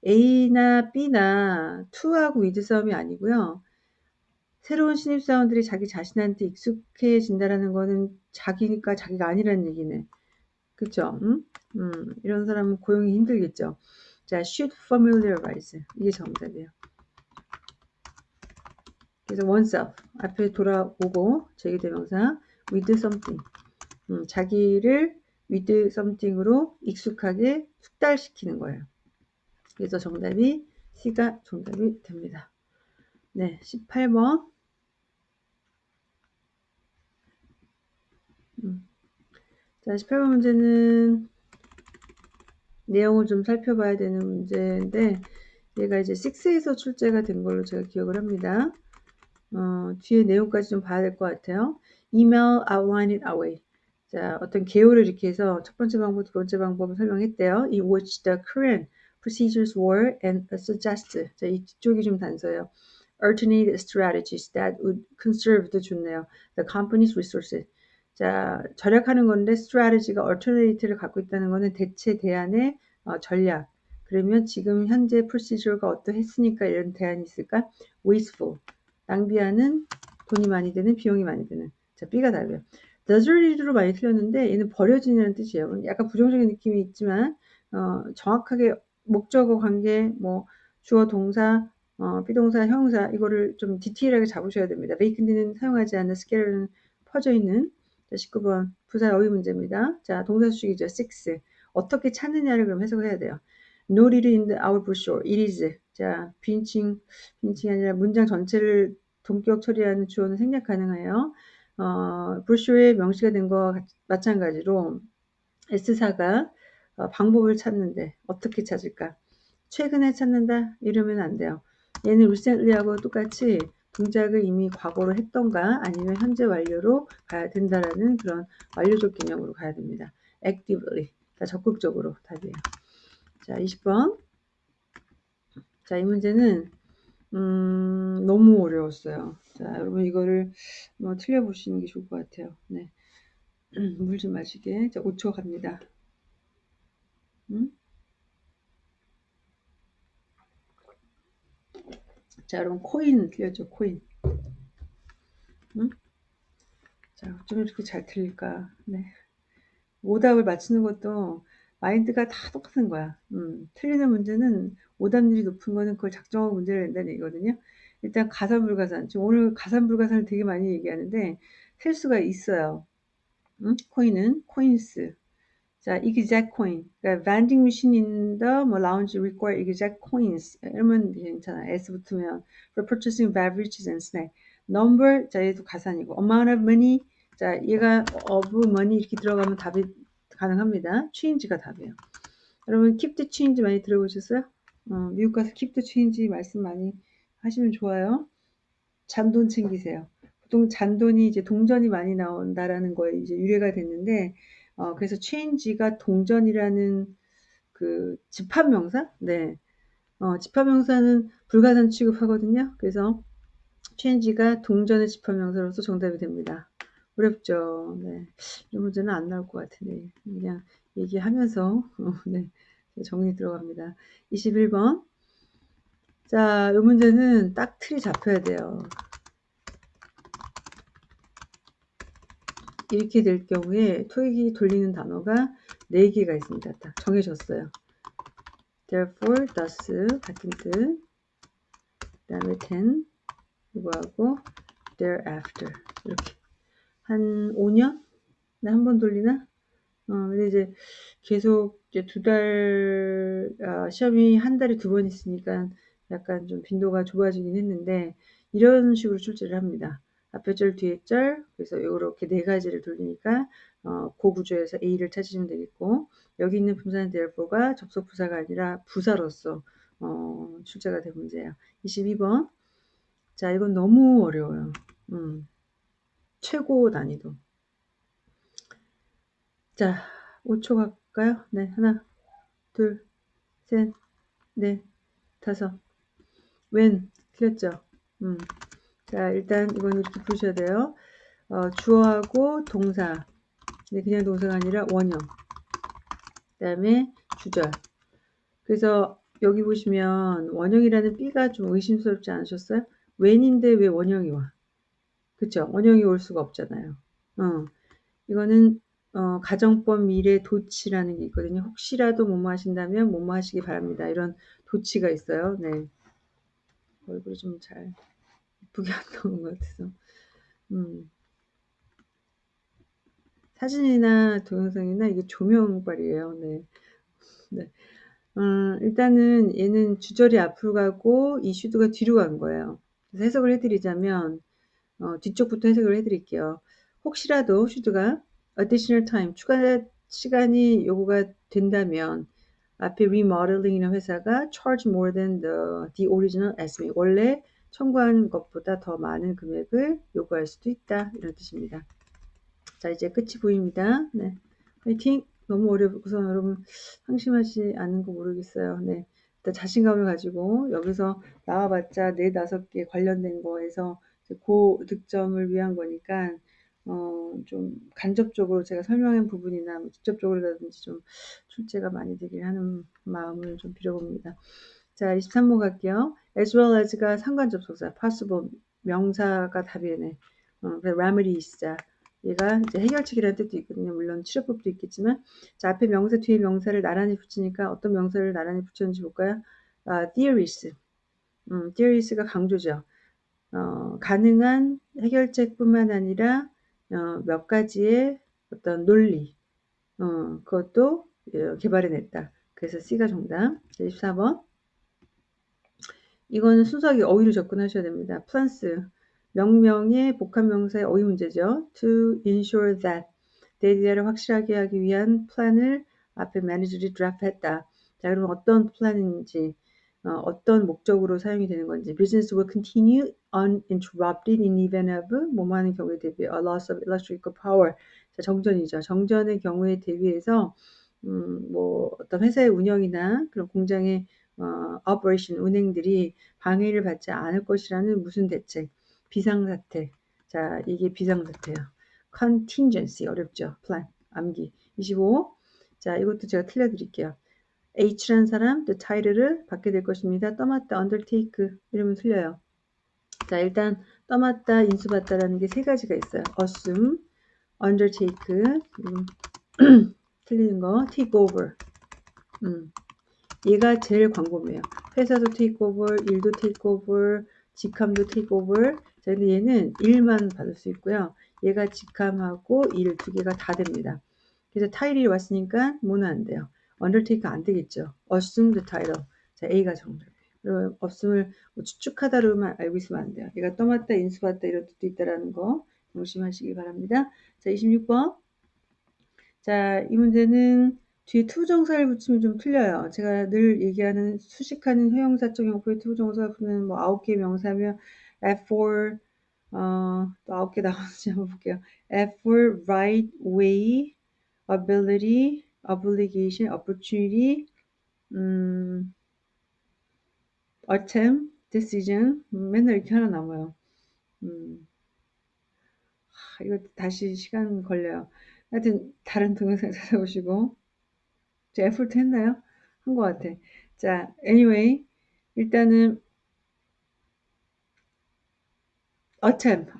A나 B나 to하고 with 싸움이 아니고요. 새로운 신입사원들이 자기 자신한테 익숙해진다라는 거는 자기니까 자기가 아니라는 얘기네. 그쵸? 음? 음, 이런 사람은 고용이 힘들겠죠. 자, should familiarize. 이게 정답이에요. 그래서 oneself. 앞에 돌아오고, 제기대명사. with something. 음, 자기를 with something으로 익숙하게 숙달시키는 거예요. 그래서 정답이 C가 정답이 됩니다. 네, 18번. 음. 자, 18번 문제는 내용을 좀 살펴봐야 되는 문제인데 얘가 이제 6에서 출제가 된 걸로 제가 기억을 합니다. 어, 뒤에 내용까지 좀 봐야 될 것 같아요. Email outline it away. 자, 어떤 개요를 이렇게 해서 첫 번째 방법, 두 번째 방법을 설명했대요. 이 which the current procedures were and suggest. 자, 이쪽이 좀 단서예요. alternate strategies that would conserve 도 좋네요. The company's resources. 자, 절약하는 건데 strategy가 alternate를 갖고 있다는 것은 대체 대안의 어, 전략. 그러면 지금 현재 procedure가 어떠했으니까 이런 대안이 있을까? wasteful. 낭비하는 돈이 많이 드는 비용이 많이 드는. 자, B가 답이에요. deserted로 많이 틀렸는데 얘는 버려지는 뜻이에요. 약간 부정적인 느낌이 있지만 어, 정확하게 목적어 관계, 뭐 주어 동사, 어, 비동사, 형사 이거를 좀 디테일하게 잡으셔야 됩니다. vacant는 사용하지 않는 scatter는 퍼져 있는 자, 19번 부사 어휘 문제입니다. 자, 동사 수식이죠. 6. 어떻게 찾느냐를 그럼 해석을 해야 돼요. Not it in the our brochure. It is. 자, 빈칭, 빈칭이 아니라 문장 전체를 동격 처리하는 주어는 생략 가능해요. 어, 브로슈어에 명시가 된거 마찬가지로 S사가 어, 방법을 찾는데 어떻게 찾을까? 최근에 찾는다? 이러면 안 돼요. 얘는 recently하고 똑같이 동작을 이미 과거로 했던가 아니면 현재 완료로 가야 된다라는 그런 완료적 개념으로 가야 됩니다. actively. 자, 적극적으로 답이에요. 자, 20번. 자, 이 문제는 음, 너무 어려웠어요. 자, 여러분 이거를 뭐 틀려보시는 게 좋을 것 같아요. 네. 물 좀 마시게. 자, 5초 갑니다. 음? 자, 여러분 코인 틀렸죠? 코인. 응? 자, 좀 이렇게 잘 틀릴까? 네. 오답을 맞추는 것도 마인드가 다 똑같은 거야. 음, 틀리는 문제는 오답률이 높은 거는 그걸 작정하고 문제를 낸다는 얘기거든요. 일단 가산불가산. 지금 오늘 가산불가산을 되게 많이 얘기하는데 셀 수가 있어요. 음? 코인은 코인스. 자, exact coin. 그러니까 vending machine in the 뭐, lounge require exact coins. 이러면 괜찮아. S 붙으면 for purchasing beverages and snack. number 자 얘도 가산이고 amount of money 자 얘가 of money 이렇게 들어가면 답이 가능합니다. change가 답이에요. 여러분 the change 많이 들어보셨어요? 어, 미국 가서 the change 말씀 많이 하시면 좋아요. 잔돈 챙기세요. 보통 잔돈이 이제 동전이 많이 나온다라는 거에 이제 유래가 됐는데 어, 그래서 change가 동전이라는 그 집합 명사? 네. 어, 집합 명사는 불가산 취급하거든요. 그래서 change가 동전의 집합 명사로서 정답이 됩니다. 어렵죠. 네. 이 문제는 안 나올 것 같은데 그냥 얘기하면서 어, 네. 정리 들어갑니다. 21번. 자, 이 문제는 딱 틀이 잡혀야 돼요. 이렇게 될 경우에 토익이 돌리는 단어가 4개가 있습니다. 딱 정해졌어요. therefore, thus 같은 뜻. 그 다음에 then 이거하고 thereafter 이렇게 한 5년? 한번 돌리나? 어, 근데 이제 계속 이제 두 달, 아, 시험이 한 달에 두 번 있으니까 약간 좀 빈도가 좁아지긴 했는데 이런 식으로 출제를 합니다. 앞에 절, 뒤에 절, 그래서 이렇게 네 가지를 돌리니까 어, 그 구조에서 A를 찾으시면 되겠고 여기 있는 분사는 therefore가 접속 부사가 아니라 부사로서 어, 출제가 된 문제예요. 22번. 자, 이건 너무 어려워요. 음, 최고 난이도. 자, 5초 갈까요? 네, 하나, 둘, 셋, 넷, 다섯. 웬, 틀렸죠? 음. 자, 일단 이건 이렇게 보셔야 돼요. 어, 주어하고 동사. 근데 그냥 동사가 아니라 원형. 그 다음에 주절. 그래서 여기 보시면 원형이라는 B가 좀 의심스럽지 않으셨어요? 웬인데 왜 원형이 와? 그쵸? 원형이 올 수가 없잖아요. 어, 이거는 어, 가정법 미래 도치라는 게 있거든요. 혹시라도 뭐뭐 하신다면 뭐뭐 하시기 바랍니다. 이런 도치가 있어요. 네. 얼굴이 좀 잘 이쁘게 안 나온 것 같아서. 음. 사진이나 동영상이나 이게 조명빨이에요. 네. 네. 음, 일단은 얘는 주절이 앞으로 가고 이 슈드가 뒤로 간 거예요. 그래서 해석을 해드리자면 어, 뒤쪽부터 해석을 해드릴게요. 혹시라도 슈드가 additional time 추가 시간이 요구가 된다면 앞에 remodeling이라는 회사가 charge more than the, the original estimate 원래 청구한 것보다 더 많은 금액을 요구할 수도 있다 이런 뜻입니다. 자 이제 끝이 보입니다. 네, 화이팅! 너무 어려워서 여러분 상심하지 않는 거 모르겠어요. 네, 일단 자신감을 가지고 여기서 나와봤자 네 다섯 개 관련된 거에서 고 득점을 위한 거니까 어, 좀 간접적으로 제가 설명한 부분이나 뭐 직접적으로라든지 좀 출제가 많이 되길 하는 마음을 좀 빌어봅니다. 자, 23번 갈게요. as well as가 상관 접속사, possible 명사가 답이네. 어, remedies자. 얘가 이제 해결책이라는 뜻도 있거든요. 물론 치료법도 있겠지만. 자, 앞에 명사 뒤에 명사를 나란히 붙이니까 어떤 명사를 나란히 붙였는지 볼까요? 아, theories. 음, theories가 강조죠. 어, 가능한 해결책뿐만 아니라 어, 몇 가지의 어떤 논리 어, 그것도 예, 개발해냈다. 그래서 C가 정답. 24번. 이거는 순수하게 어휘로 접근하셔야 됩니다. plans 명명의 복합명사의 어휘 문제죠. To ensure that 데이터를 확실하게 하기 위한 플랜을 앞에 매니저들이 draft했다. 자, 그럼 어떤 플랜인지 어, 떤 목적으로 사용이 되는 건지 business will continue uninterrupted in event of 뭐뭐 하는 경우에 대비 a loss of electrical power 자, 정전이죠. 정전의 경우에 대비해서 음, 뭐 어떤 회사의 운영이나 그런 공장의 어, operation 운행들이 방해를 받지 않을 것이라는 무슨 대책 비상사태 자 이게 비상사태예요. contingency 어렵죠. plan 암기 25. 자 이것도 제가 틀려드릴게요. H라는 사람 the title을 받게 될 것입니다. 떠맡다 undertake 이러면 틀려요. 자 일단 떠맡다 인수받다라는 게 세 가지가 있어요. assume, undertake 음, 틀리는 거 take over 음, 얘가 제일 광범위해요. 회사도 take over, 일도 take over, 직함도 take over 자 근데 얘는 일만 받을 수 있고요. 얘가 직함하고 일 두 개가 다 됩니다. 그래서 타일이 왔으니까 뭐는 안 돼요. Undertake 안 되겠죠. assume the title. 자, A가 정답이에요. 그리고 없음을 뭐 추측하다로만 알고 있으면 안 돼요. 얘가 떠맡다, 인수받다 이런 뜻도 있다라는 거 명심하시기 바랍니다. 자, 26번. 자, 이 문제는 뒤에 투부정사를 붙이면 좀 틀려요. 제가 늘 얘기하는 수식하는 형용사적 용법의 투부정사가 붙는 뭐 아홉 개 명사면 F4 어, 또 아홉 개 나오는지 한번 볼게요. effort right way, ability, obligation, opportunity, 음, attempt, decision 맨날 이렇게 하나 남아요. 음, 하, 이거 다시 시간 걸려요. 하여튼 다른 동영상 찾아보시고 제 에포트 했나요? 한 것 같아. 자, anyway 일단은 attempt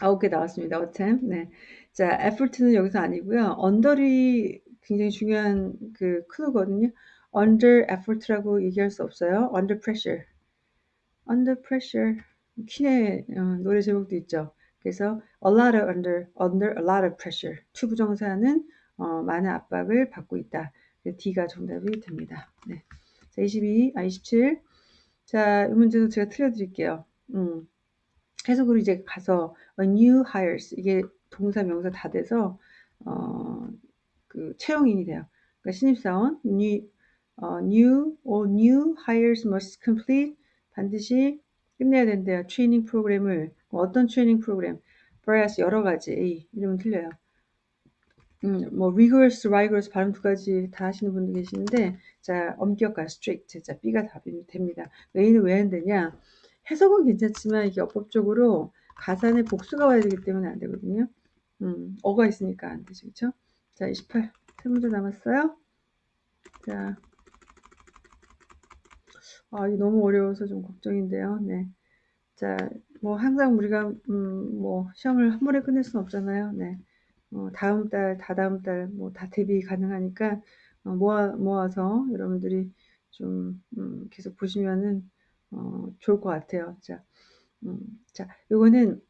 아홉 개 나왔습니다. attempt 네. 자, effort는 여기서 아니고요. under이 굉장히 중요한 그 클루거든요. under effort라고 얘기할 수 없어요. under pressure. under pressure. 퀸의 어, 노래 제목도 있죠. 그래서 a lot of under, under a lot of pressure. 투부정사는 어, 많은 압박을 받고 있다. D가 정답이 됩니다. 네. 자, 22, 아, 27. 자, 이 문제도 제가 틀려드릴게요. 음. 해석으로 이제 가서 a new hires 이게 동사 명사 다 돼서 어, 그 채용인이 돼요. 그러니까 신입사원 new 어, new or new hires must complete 반드시 끝내야 된대요. 트레이닝 프로그램을 어떤 트레이닝 프로그램? various 여러 가지 이름은 틀려요. 음, 뭐 rigorous, rigorous 발음 두 가지 다 하시는 분도 계시는데 자 엄격한 strict 자 B가 답이 됩니다. A는 왜 안 되냐? 해석은 괜찮지만 이게 어법적으로 가산에 복수가 와야 되기 때문에 안 되거든요. 음, 어가 있으니까 안 되죠. 그쵸? 자, 28. 세 문제 남았어요. 자, 아, 이게 너무 어려워서 좀 걱정인데요. 네. 자, 뭐 항상 우리가 음, 뭐 시험을 한 번에 끝낼 수는 없잖아요. 네. 어, 다음 달, 다다음 달, 뭐 다 대비 가능하니까 어, 모아 모아서 여러분들이 좀 음, 계속 보시면은 어, 좋을 것 같아요. 자, 음, 자, 요거는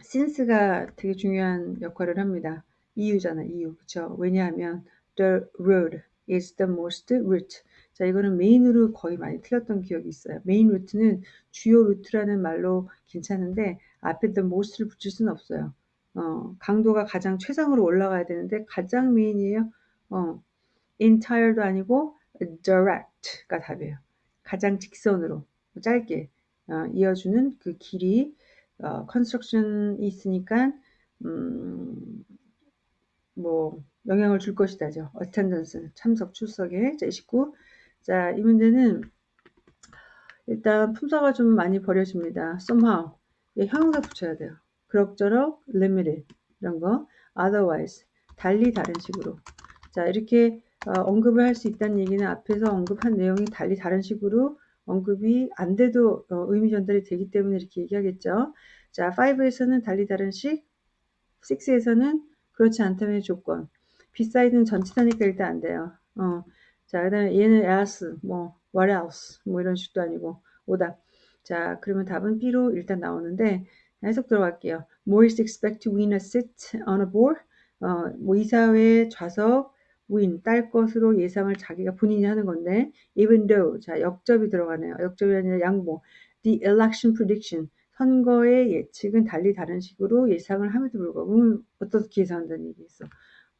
since가 되게 중요한 역할을 합니다. 이유잖아, 이유. 그쵸? 왜냐하면 the road is the most route. 자, 이거는 메인으로 거의 많이 틀렸던 기억이 있어요. 메인 루트는 주요 루트라는 말로 괜찮은데 앞에 the most를 붙일 수는 없어요. 어, 강도가 가장 최상으로 올라가야 되는데 가장 메인이에요. 어, entire도 아니고 direct가 답이에요. 가장 직선으로 짧게 어, 이어주는 그 길이 어, construction이 있으니까 음, 뭐 영향을 줄 것이다죠. attendance 참석 출석에 자 29. 자, 이 문제는 일단 품사가 좀 많이 버려집니다. somehow 예, 형용사 붙여야 돼요. 그럭저럭 limited 이런 거 otherwise 달리 다른 식으로 자 이렇게 어, 언급을 할 수 있다는 얘기는 앞에서 언급한 내용이 달리 다른 식으로 언급이 안 돼도 어, 의미 전달이 되기 때문에 이렇게 얘기하겠죠. 자, 5에서는 달리 다른 식, 6에서는 그렇지 않다면 조건. beside는 전치사니까 일단 안 돼요. 어. 자, 그 다음에 얘는 else, 뭐, what else, 뭐 이런 식도 아니고, 오답. 자, 그러면 답은 B로 일단 나오는데, 해석 들어갈게요. Morris expect to win a seat on a board. 어, 뭐 이사회 좌석 win 딸 것으로 예상을 자기가 본인이 하는 건데 even though 자 역접이 들어가네요. 역접이 아니라 양보. The election prediction 선거의 예측은 달리 다른 식으로 예상을 함에도 불구하고 어떻게 예상한다는 얘기겠어.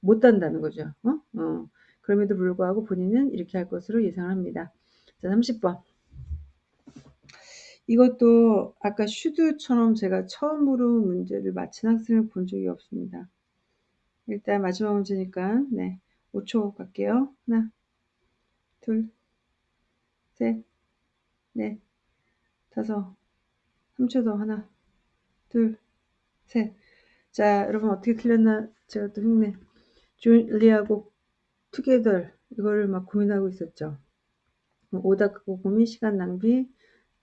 못한다는 거죠. 어? 어. 그럼에도 불구하고 본인은 이렇게 할 것으로 예상을 합니다. 자, 30번. 이것도 아까 슈드처럼 제가 처음으로 문제를 맞힌 학생을 본 적이 없습니다. 일단 마지막 문제니까 네 5초 갈게요. 하나, 둘, 셋, 넷, 다섯, 3초 더 하나, 둘, 셋. 자, 여러분 어떻게 틀렸나 제가 또 흉내. 줄리하고 투게더 이거를 막 고민하고 있었죠. 오답하고 고민, 시간 낭비,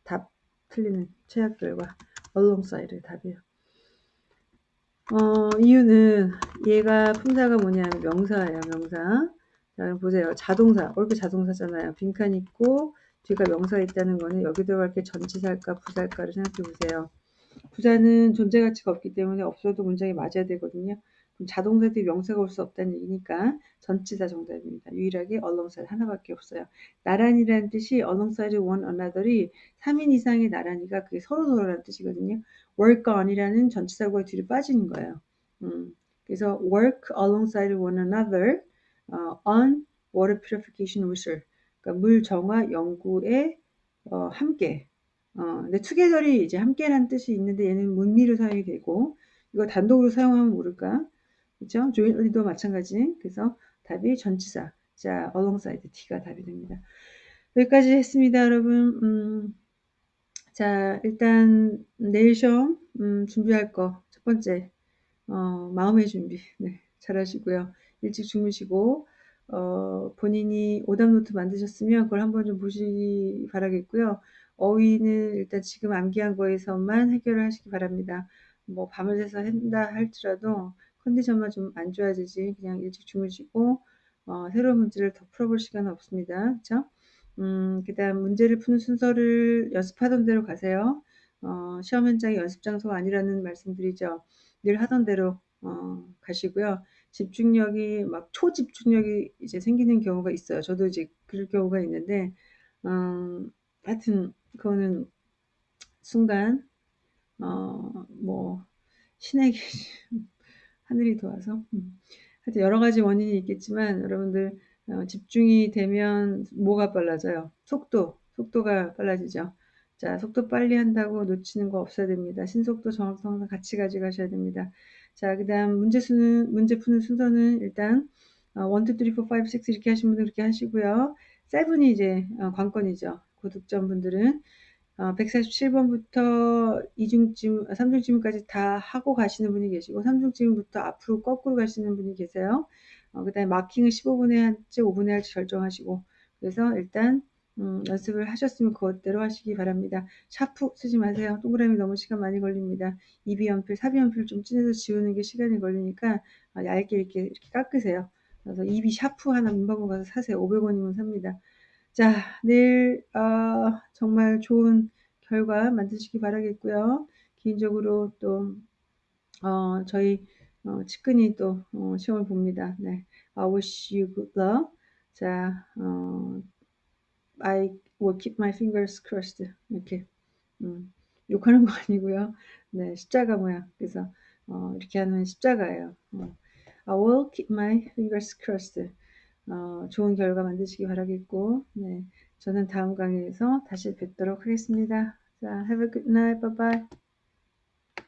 답 틀리는 최악 결과. alongside 답이에요. 어, 이유는 얘가 품사가 뭐냐면 명사예요, 명사. 자, 보세요. 자동사. 옳게 자동사잖아요. 빈칸 있고 뒤가 명사 있다는 거는 여기 들어갈 게 전치사일까 부사일까를 생각해 보세요. 부사는 존재 가치가 없기 때문에 없어도 문장이 맞아야 되거든요. 그럼 자동사 뒤에 명사가 올 수 없다는 얘기니까 전치사 정답입니다. 유일하게 alongside 하나밖에 없어요. 나란히라는 뜻이 alongside one another이 3인 이상의 나란히가 그게 서로 서로라는 뜻이거든요. work on이라는 전치사구가 뒤로 빠지는 거예요. 음, 그래서 work alongside one another 어, on water purification research 그러니까 물 정화 연구에 어, 함께 어, 근데 투게더이 이제 함께라는 뜻이 있는데 얘는 문미로 사용이 되고 이거 단독으로 사용하면 모를까 그죠? jointly도 마찬가지. 그래서 답이 전치사. 자, alongside T가 답이 됩니다. 여기까지 했습니다, 여러분. 음, 자, 일단 내일 시험 음, 준비할 거 첫 번째 어, 마음의 준비 네, 잘 하시고요. 일찍 주무시고 어, 본인이 오답 노트 만드셨으면 그걸 한번 좀 보시기 바라겠고요. 어휘는 일단 지금 암기한 거에서만 해결을 하시기 바랍니다. 뭐 밤을 새서 한다 할지라도 컨디션만 좀 안 좋아지지 그냥 일찍 주무시고 어, 새로운 문제를 더 풀어볼 시간은 없습니다. 그쵸? 음, 그 다음 문제를 푸는 순서를 연습하던 대로 가세요. 어, 시험 현장이 연습 장소가 아니라는 말씀드리죠. 늘 하던 대로 어, 가시고요. 집중력이 막 초집중력이 이제 생기는 경우가 있어요. 저도 이제 그럴 경우가 있는데, 음, 하여튼 그거는 순간 어, 뭐 신에게 하늘이 도와서 음. 하여튼 여러 가지 원인이 있겠지만 여러분들 어, 집중이 되면 뭐가 빨라져요? 속도, 속도가 빨라지죠. 자, 속도 빨리 한다고 놓치는 거 없어야 됩니다. 신속도, 정확도 항상 같이 가져가셔야 됩니다. 자, 그 다음 문제 수는, 문제 푸는 순서는 일단 어, 1, 2, 3, 4, 5, 6 이렇게 하신 분들 그렇게 하시고요. 7이 이제 어, 관건이죠. 고득점 분들은 어, 147번부터 2중찜, 3중찜까지 다 하고 가시는 분이 계시고 3중찜부터 앞으로 거꾸로 가시는 분이 계세요. 어, 그 다음에 마킹을 15분에 할지 5분에 할지 결정하시고 그래서 일단 음, 연습을 하셨으면 그것대로 하시기 바랍니다. 샤프 쓰지 마세요. 동그라미 너무 시간 많이 걸립니다. 2B 연필, 4B 연필 좀 진해서 지우는 게 시간이 걸리니까 아, 얇게 이렇게, 이렇게 깎으세요. 그래서 2B 샤프 하나 문방구 가서 사세요. 500원이면 삽니다. 자, 내일 어, 정말 좋은 결과 만드시기 바라겠고요. 개인적으로 또 어, 저희 어, 측근이 또 어, 시험을 봅니다. 네, I wish you good luck. 자, 어, I will keep my fingers crossed. 이렇게 음, 욕하는 거 아니고요. 네, 십자가 모양. 그래서 어, 이렇게 하는 십자가예요. 어, I will keep my fingers crossed. 어, 좋은 결과 만드시기 바라겠고, 네, 저는 다음 강의에서 다시 뵙도록 하겠습니다. 자, have a good night. Bye bye.